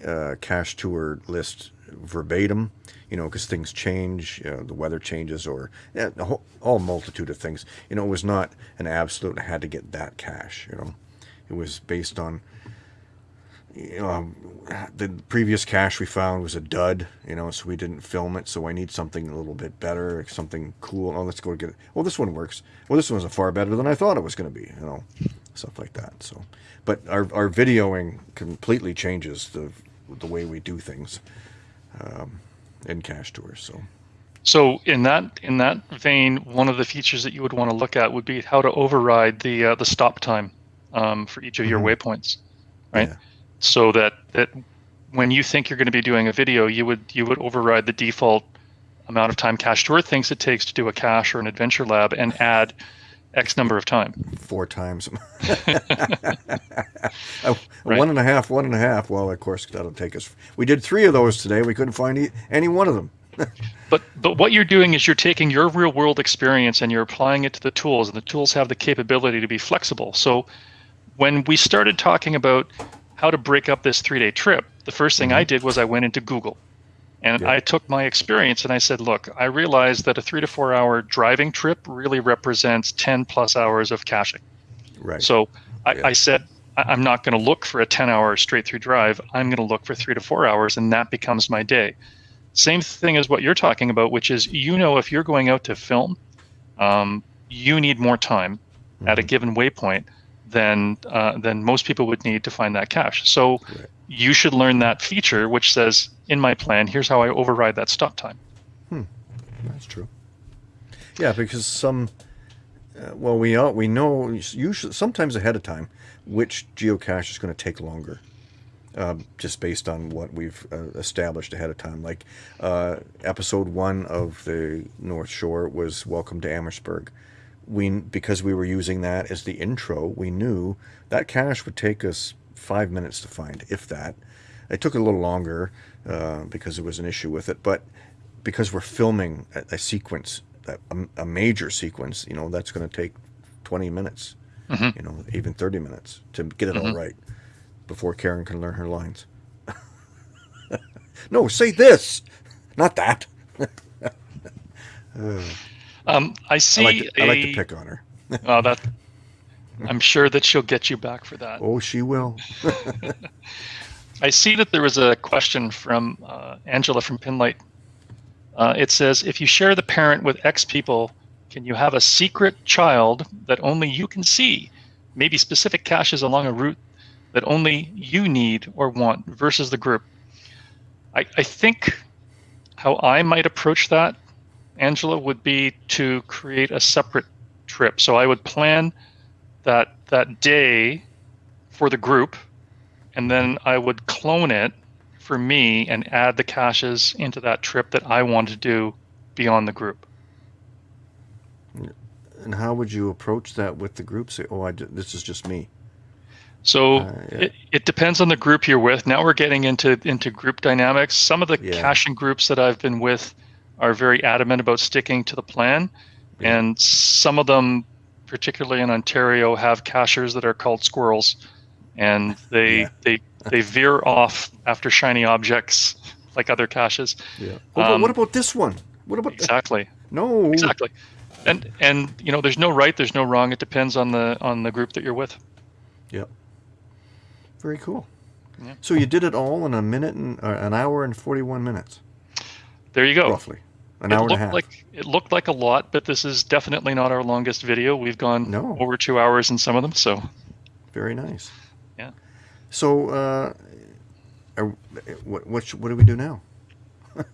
uh, cache tour list verbatim, you know, because things change, you know, the weather changes, or yeah, a whole, all multitude of things. You know, it was not an absolute. I had to get that cache. You know, it was based on. You know, the previous cache we found was a dud, you know, so we didn't film it. So I need something a little bit better, something cool. Oh, let's go get it. Well, this one works. Well, this one's a far better than I thought it was going to be, you know, stuff like that. So, but our, our videoing completely changes the the way we do things um, in cache tours. So. So in that in that vein, one of the features that you would want to look at would be how to override the uh, the stop time um, for each of your mm-hmm. waypoints, right? Yeah. So that that when you think you're going to be doing a video, you would you would override the default amount of time cache tour thinks it takes to do a cache or an adventure lab and add X number of time. Four times. Uh, [laughs] [laughs] right. One and a half, one and a half. Well, of course, that'll take us. We did three of those today. We couldn't find any one of them. [laughs] but but what you're doing is you're taking your real world experience and you're applying it to the tools, and the tools have the capability to be flexible. So when we started talking about how to break up this three day trip, the first thing mm-hmm. I did was I went into Google and yeah. I took my experience and I said, look, I realized that a three to four hour driving trip really represents 10 plus hours of caching. Right. So I, yeah. I said, I'm not going to look for a 10 hour straight through drive. I'm going to look for three to four hours, and that becomes my day. Same thing as what you're talking about, which is you know, if you're going out to film, um, you need more time mm-hmm. at a mm-hmm. given waypoint than uh, than most people would need to find that cache. So right. you should learn that feature, which says in my plan, here's how I override that stop time. Hmm. That's true. Yeah, because some, uh, well, we all, we know usually sometimes ahead of time which geocache is going to take longer. Uh, just based on what we've uh, established ahead of time. Like uh, episode one of the North Shore was Welcome to Amherstburg we because we were using that as the intro, we knew that cache would take us five minutes to find, if that. It took a little longer uh, because there was an issue with it, but because we're filming a, a sequence, a, a, major sequence, you know, that's going to take 20 minutes, mm-hmm. you know, even 30 minutes to get it mm-hmm. all right before Karen can learn her lines. [laughs] no, say this, not that. [laughs] uh. Um, I see. I like to, I like to pick on her. [laughs] oh, that. I'm sure that she'll get you back for that. Oh, she will. [laughs] I see that there was a question from uh, Angela from Pinlight. Uh, it says, if you share the parent with X people, can you have a secret child that only you can see? Maybe specific caches along a route that only you need or want versus the group. I, I think how I might approach that, Angela, would be to create a separate trip. So I would plan that that day for the group, and then I would clone it for me and add the caches into that trip that I want to do beyond the group. And how would you approach that with the group? Say, oh, I d- this is just me. So Uh, yeah. it, it depends on the group you're with. Now we're getting into into group dynamics. Some of the Yeah. caching groups that I've been with are very adamant about sticking to the plan, Yeah. and some of them, particularly in Ontario, have cachers that are called squirrels, and they Yeah. they they veer off after shiny objects like other caches. Yeah. Um, what about this one? What about that? Exactly. No. Exactly. And and you know, there's no right, there's no wrong. It depends on the on the group that you're with. Yep. Very cool. Yeah. So you did it all in a minute and uh, an hour and forty-one minutes, There you go. roughly, an it hour and a looked half. like it looked like a lot, but this is definitely not our longest video. We've gone No. over two hours in some of them. So Very nice. Yeah. So, uh, are, what what what do we do now? [laughs]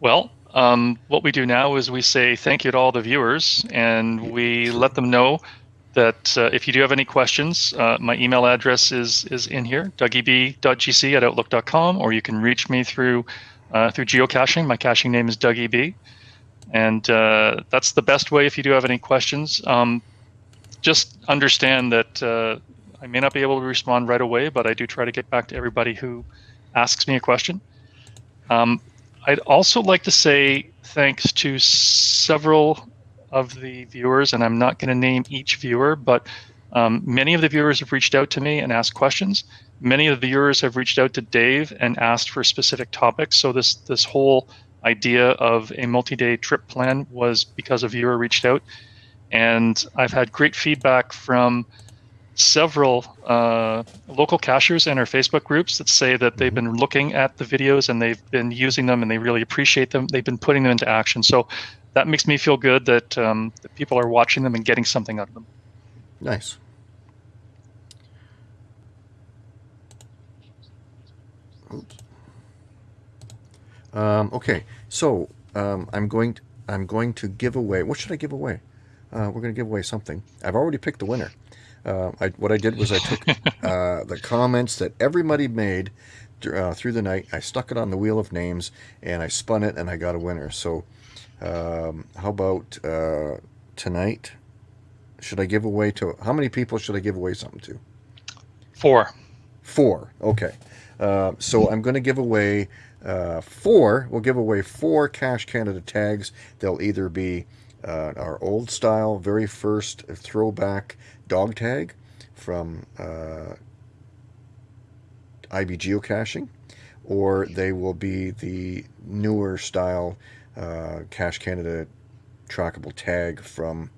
well, um, what we do now is we say thank you to all the viewers, and we let them know that uh, if you do have any questions, uh, my email address is is in here, dougieb.gc at outlook.com, or you can reach me through uh, through geocaching. My caching name is DougieB, and uh, that's the best way if you do have any questions. Um, just understand that uh, I may not be able to respond right away, but I do try to get back to everybody who asks me a question. Um, I'd also like to say thanks to several of the viewers, and I'm not going to name each viewer, but um, many of the viewers have reached out to me and asked questions. Many of the viewers have reached out to Dave and asked for specific topics. So this this whole idea of a multi-day trip plan was because a viewer reached out, and I've had great feedback from several uh, local cachers in our Facebook groups that say that they've been looking at the videos and they've been using them and they really appreciate them. They've been putting them into action. So that makes me feel good that, um, that people are watching them and getting something out of them. Nice. Oops. Um, okay, so um, I'm going. To, I'm going to give away. What should I give away? Uh, we're going to give away something. I've already picked the winner. Uh, I, what I did was I took [laughs] uh, the comments that everybody made uh, through the night. I stuck it on the wheel of names and I spun it and I got a winner. So, um, how about uh, tonight? Should I give away to how many people should I give away something to? Four. Four. Okay. Uh, so I'm going to give away uh, four. We'll give away four Cache Canada tags. They'll either be uh, our old style, very first throwback dog tag from uh, IB Geocaching, or they will be the newer style uh, Cache Canada trackable tag from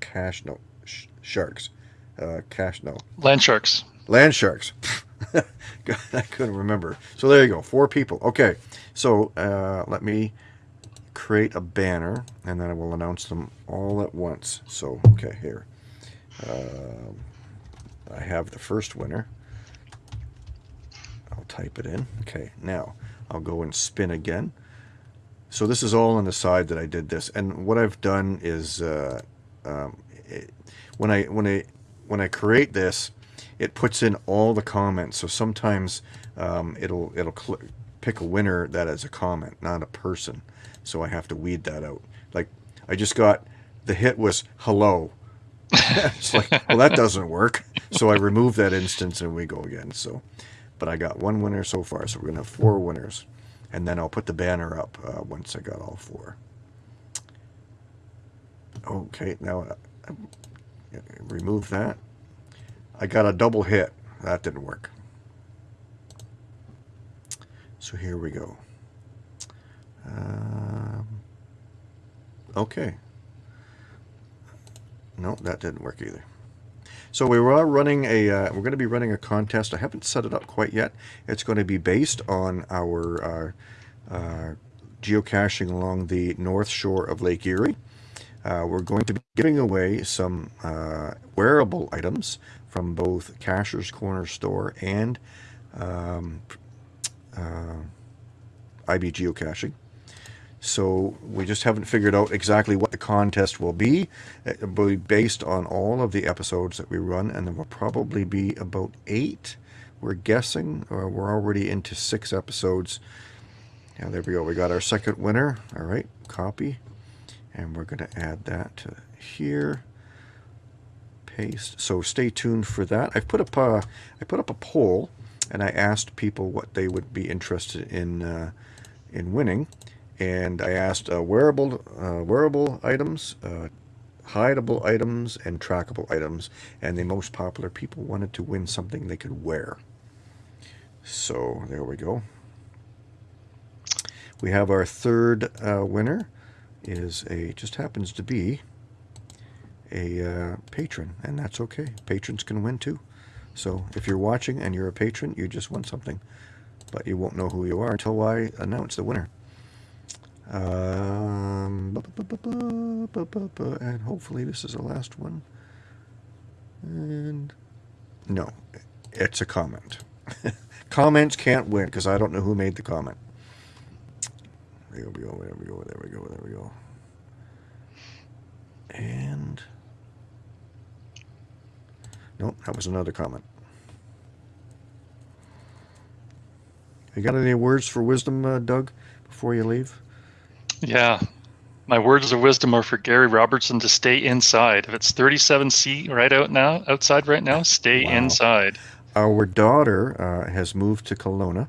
Cash, no, sh- Sharks. Uh, cash, no, Land sharks. Land sharks. [laughs] [laughs] I couldn't remember. So there you go. Four people. Okay. So uh, let me create a banner and then I will announce them all at once. So, okay, here. Um I have the first winner. I'll type it in. Okay, now I'll go and spin again. So this is all on the side that I did this. And what I've done is uh, um, it, when I when I when I create this, it puts in all the comments. So sometimes um, it'll it'll pick a winner that is a comment, not a person. So I have to weed that out. Like I just got the hit was hello. [laughs] it's like well that doesn't work. So I remove that instance and we go again. So, but I got one winner so far. So we're gonna have four winners, and then I'll put the banner up uh, once I got all four. Okay, now uh, remove that. I got a double hit. That didn't work. So here we go. Um, okay. No, that didn't work either. So we are running a, uh, we're going to be running a contest. I haven't set it up quite yet. It's going to be based on our uh, uh, geocaching along the north shore of Lake Erie. Uh, we're going to be giving away some uh, wearable items from both Cacher's Corner Store and um, uh, IB Geocaching. So we just haven't figured out exactly what the contest will be. It will be based on all of the episodes that we run, and there will probably be about eight. We're guessing, or we're already into six episodes. Now there we go. We got our second winner. All right, copy, and we're going to add that to here. Paste. So stay tuned for that. I've put up a, I put up a poll, and I asked people what they would be interested in uh, in winning and I asked uh, wearable uh, wearable items, uh, hideable items, and trackable items, and the most popular people wanted to win something they could wear. So there we go. We have our third uh, winner is a just happens to be a uh, patron, and that's okay. Patrons can win too. So if you're watching and you're a patron, you just won something, but you won't know who you are until I announce the winner. Um, and hopefully this is the last one. And no, it's a comment. [laughs] Comments can't win because I don't know who made the comment. There we go, there we go, there we go, there we go. And nope, that was another comment. You got any words for wisdom, uh, Doug, before you leave? Yeah. My words of wisdom are for Gary Robertson to stay inside. If it's 37 C right out now, outside right now, stay wow. inside. Our daughter uh, has moved to Kelowna,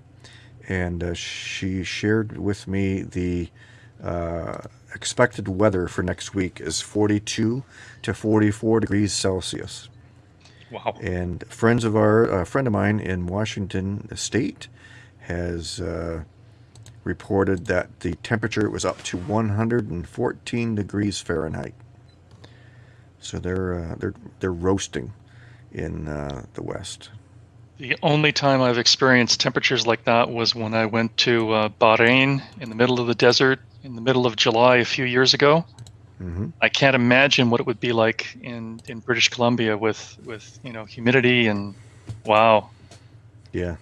and uh, she shared with me the uh, expected weather for next week is 42 to 44 degrees Celsius. Wow! And friends of our a friend of mine in Washington State has uh, reported that the temperature was up to 114 degrees Fahrenheit. So they're uh, they're they're roasting in uh, the west. The only time I've experienced temperatures like that was when I went to uh, Bahrain in the middle of the desert in the middle of July a few years ago. Mm-hmm. I can't imagine what it would be like in, in British Columbia with with you know humidity and wow. Yeah.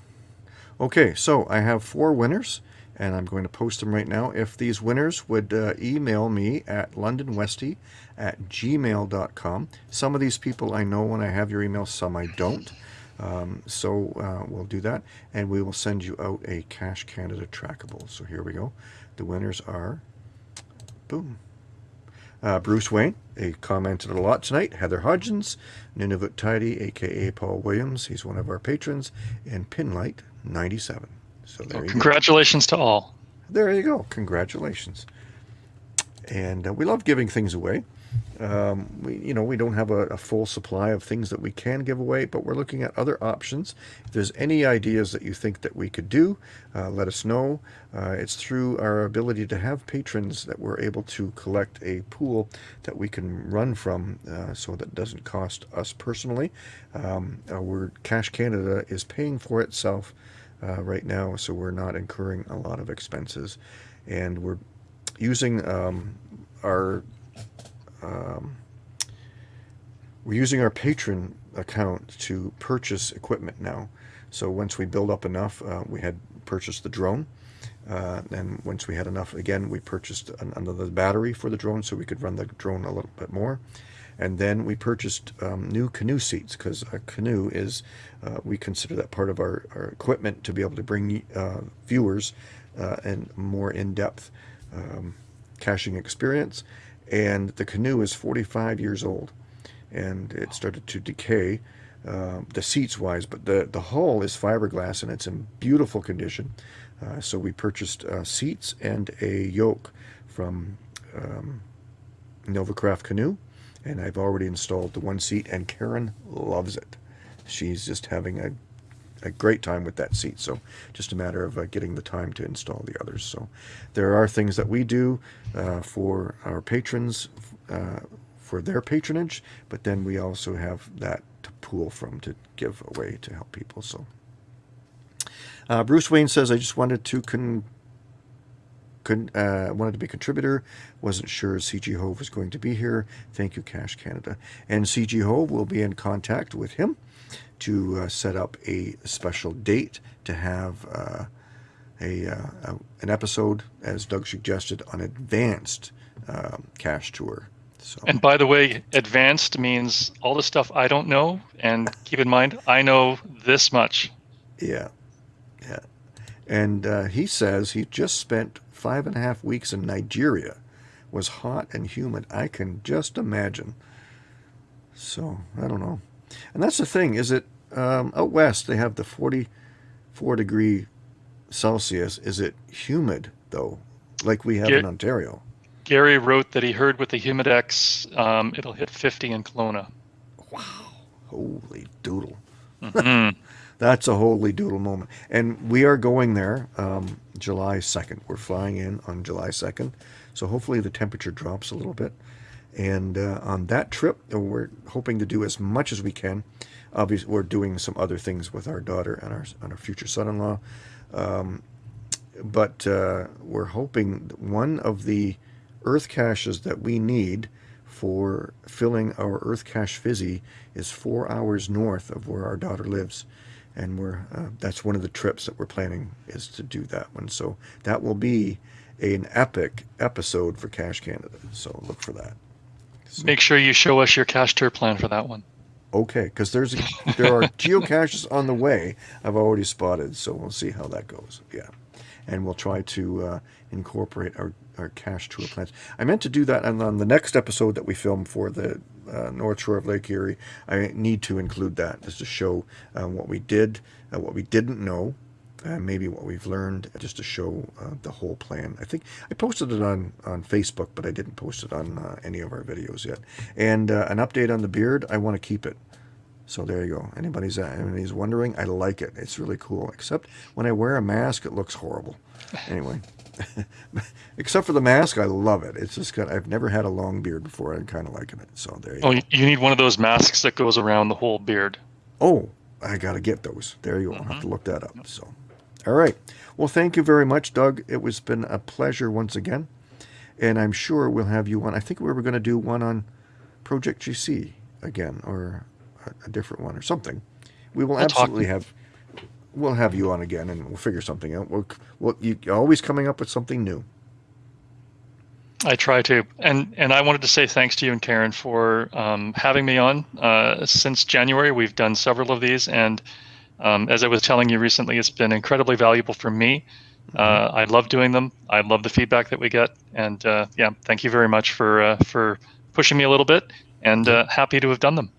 Okay, so I have four winners and I'm going to post them right now. If these winners would uh, email me at londonwesty at gmail.com. Some of these people I know when I have your email, some I don't. Um, so uh, we'll do that, and we will send you out a Cache Canada trackable. So here we go. The winners are, boom, uh, Bruce Wayne, he commented a lot tonight. Heather Hodgins, Nunavut Tidy, aka Paul Williams, he's one of our patrons, and Pinlight 97. So there well, congratulations go. to all. There you go. Congratulations. And uh, we love giving things away. Um, we, you know, we don't have a, a, full supply of things that we can give away, but we're looking at other options. If there's any ideas that you think that we could do, uh, let us know. Uh, it's through our ability to have patrons that we're able to collect a pool that we can run from, uh, so that doesn't cost us personally. Um, our Cache Canada is paying for itself uh, right now, so we're not incurring a lot of expenses. And we're using um, our um, we're using our patron account to purchase equipment now. So once we build up enough, uh, we had purchased the drone. Uh, and once we had enough, again, we purchased an, another battery for the drone so we could run the drone a little bit more. And then we purchased um, new canoe seats because a canoe is, uh, we consider that part of our, our equipment to be able to bring uh, viewers uh, and more in-depth um, caching experience. And the canoe is 45 years old and it started to decay. Uh, the seats wise, but the, the hull is fiberglass and it's in beautiful condition. Uh, so we purchased uh, seats and a yoke from um, Novacraft Canoe and I've already installed the one seat and Karen loves it. She's just having a, a great time with that seat. So just a matter of uh, getting the time to install the others. So there are things that we do uh, for our patrons uh, for their patronage, but then we also have that to pool from to give away to help people. So, uh, Bruce Wayne says, "I just wanted to con." Uh, wanted to be a contributor. Wasn't sure CG Hove was going to be here. Thank you, Cache Canada. And CG Hove will be in contact with him to uh, set up a special date to have uh, a, uh, a, an episode, as Doug suggested, on advanced um, cache tour. So. And by the way, advanced means all the stuff I don't know. And keep in mind, I know this much. Yeah, yeah. And uh, he says he just spent five and a half weeks in Nigeria. Was hot and humid. I can just imagine. So I don't know. And that's the thing. Is it um, out west? They have the forty-four degree Celsius. Is it humid though, like we have in Ontario? Gary wrote that he heard with the Humidex, um, it'll hit 50 in Kelowna. Wow. Holy doodle. Mm-hmm. [laughs] That's a holy doodle moment. And we are going there um, July 2nd. We're flying in on July 2nd. So hopefully the temperature drops a little bit. And uh, on that trip, we're hoping to do as much as we can. Obviously, we're doing some other things with our daughter and our, and our future son in law. Um, but uh, we're hoping one of the earth caches that we need for filling our earth cache fizzy is four hours north of where our daughter lives and we're uh, that's one of the trips that we're planning is to do that one so that will be an epic episode for cache canada so look for that make sure you show us your cache tour plan for that one okay because there's there are [laughs] geocaches on the way i've already spotted so we'll see how that goes yeah and we'll try to uh, incorporate our, our cache tour plans. I meant to do that on, on the next episode that we film for the uh, North Shore of Lake Erie. I need to include that just to show uh, what we did, uh, what we didn't know, uh, maybe what we've learned, just to show uh, the whole plan. I think I posted it on, on Facebook, but I didn't post it on any of our videos yet. And an update on the beard, I want to keep it. So there you go. Anybody's anybody's wondering, I like it. It's really cool. Except when I wear a mask, it looks horrible. Anyway, [laughs] except for the mask, I love it. It's just got. I've never had a long beard before. I'm kind of liking it. So there you go. oh, go. you need one of those masks that goes around the whole beard. Oh, I got to get those. There you go. Mm-hmm. I'll have to look that up. So, all right. Well, thank you very much, Doug. It was been a pleasure once again, and I'm sure we'll have you on. I think we were going to do one on Project GC again, or a, different one or something. We will we'll absolutely have we'll have you on again and we'll figure something out. We'll, we'll you always coming up with something new. I try to, and and I wanted to say thanks to you and Karen for um, having me on. Uh, since January, we've done several of these, and um, as I was telling you recently, it's been incredibly valuable for me. Uh, mm-hmm. I love doing them. I love the feedback that we get, and uh, yeah, thank you very much for uh, for pushing me a little bit, and uh, happy to have done them.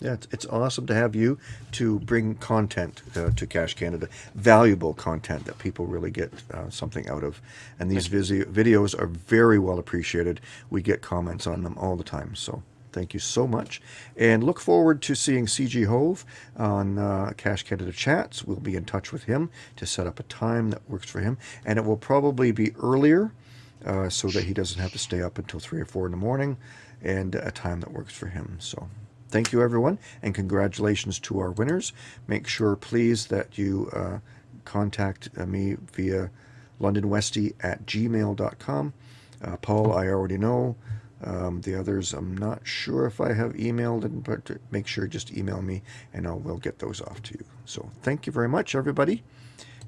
Yeah, it's, it's awesome to have you to bring content uh, to Cache Canada, valuable content that people really get uh, something out of. And these visi- videos are very well appreciated. We get comments on them all the time. So thank you so much. And look forward to seeing CG Hove on uh, Cache Canada Chats. We'll be in touch with him to set up a time that works for him. And it will probably be earlier uh, so that he doesn't have to stay up until 3 or 4 in the morning and a time that works for him. So Thank you, everyone, and congratulations to our winners. Make sure, please, that you uh, contact uh, me via londonwesty at gmail.com. Uh, Paul, I already know. Um, the others, I'm not sure if I have emailed, but make sure just email me and I will get those off to you. So thank you very much, everybody.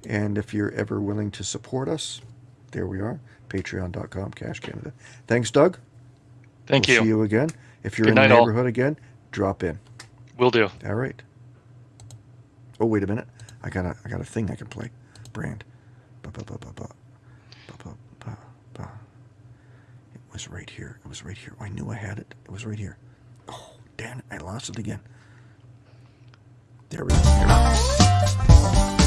And if you're ever willing to support us, there we are, patreon.com, Cache Canada. Thanks, Doug. Thank we'll you. See you again. If you're Good in the neighborhood all. again, drop in. Will do. All right. Oh, wait a minute. I got a, I got a thing I can play. Brand. Ba, ba, ba, ba, ba. Ba, ba, ba, ba. It was right here. It was right here. I knew I had it. It was right here. Oh, damn it. I lost it again. There we go. There we go.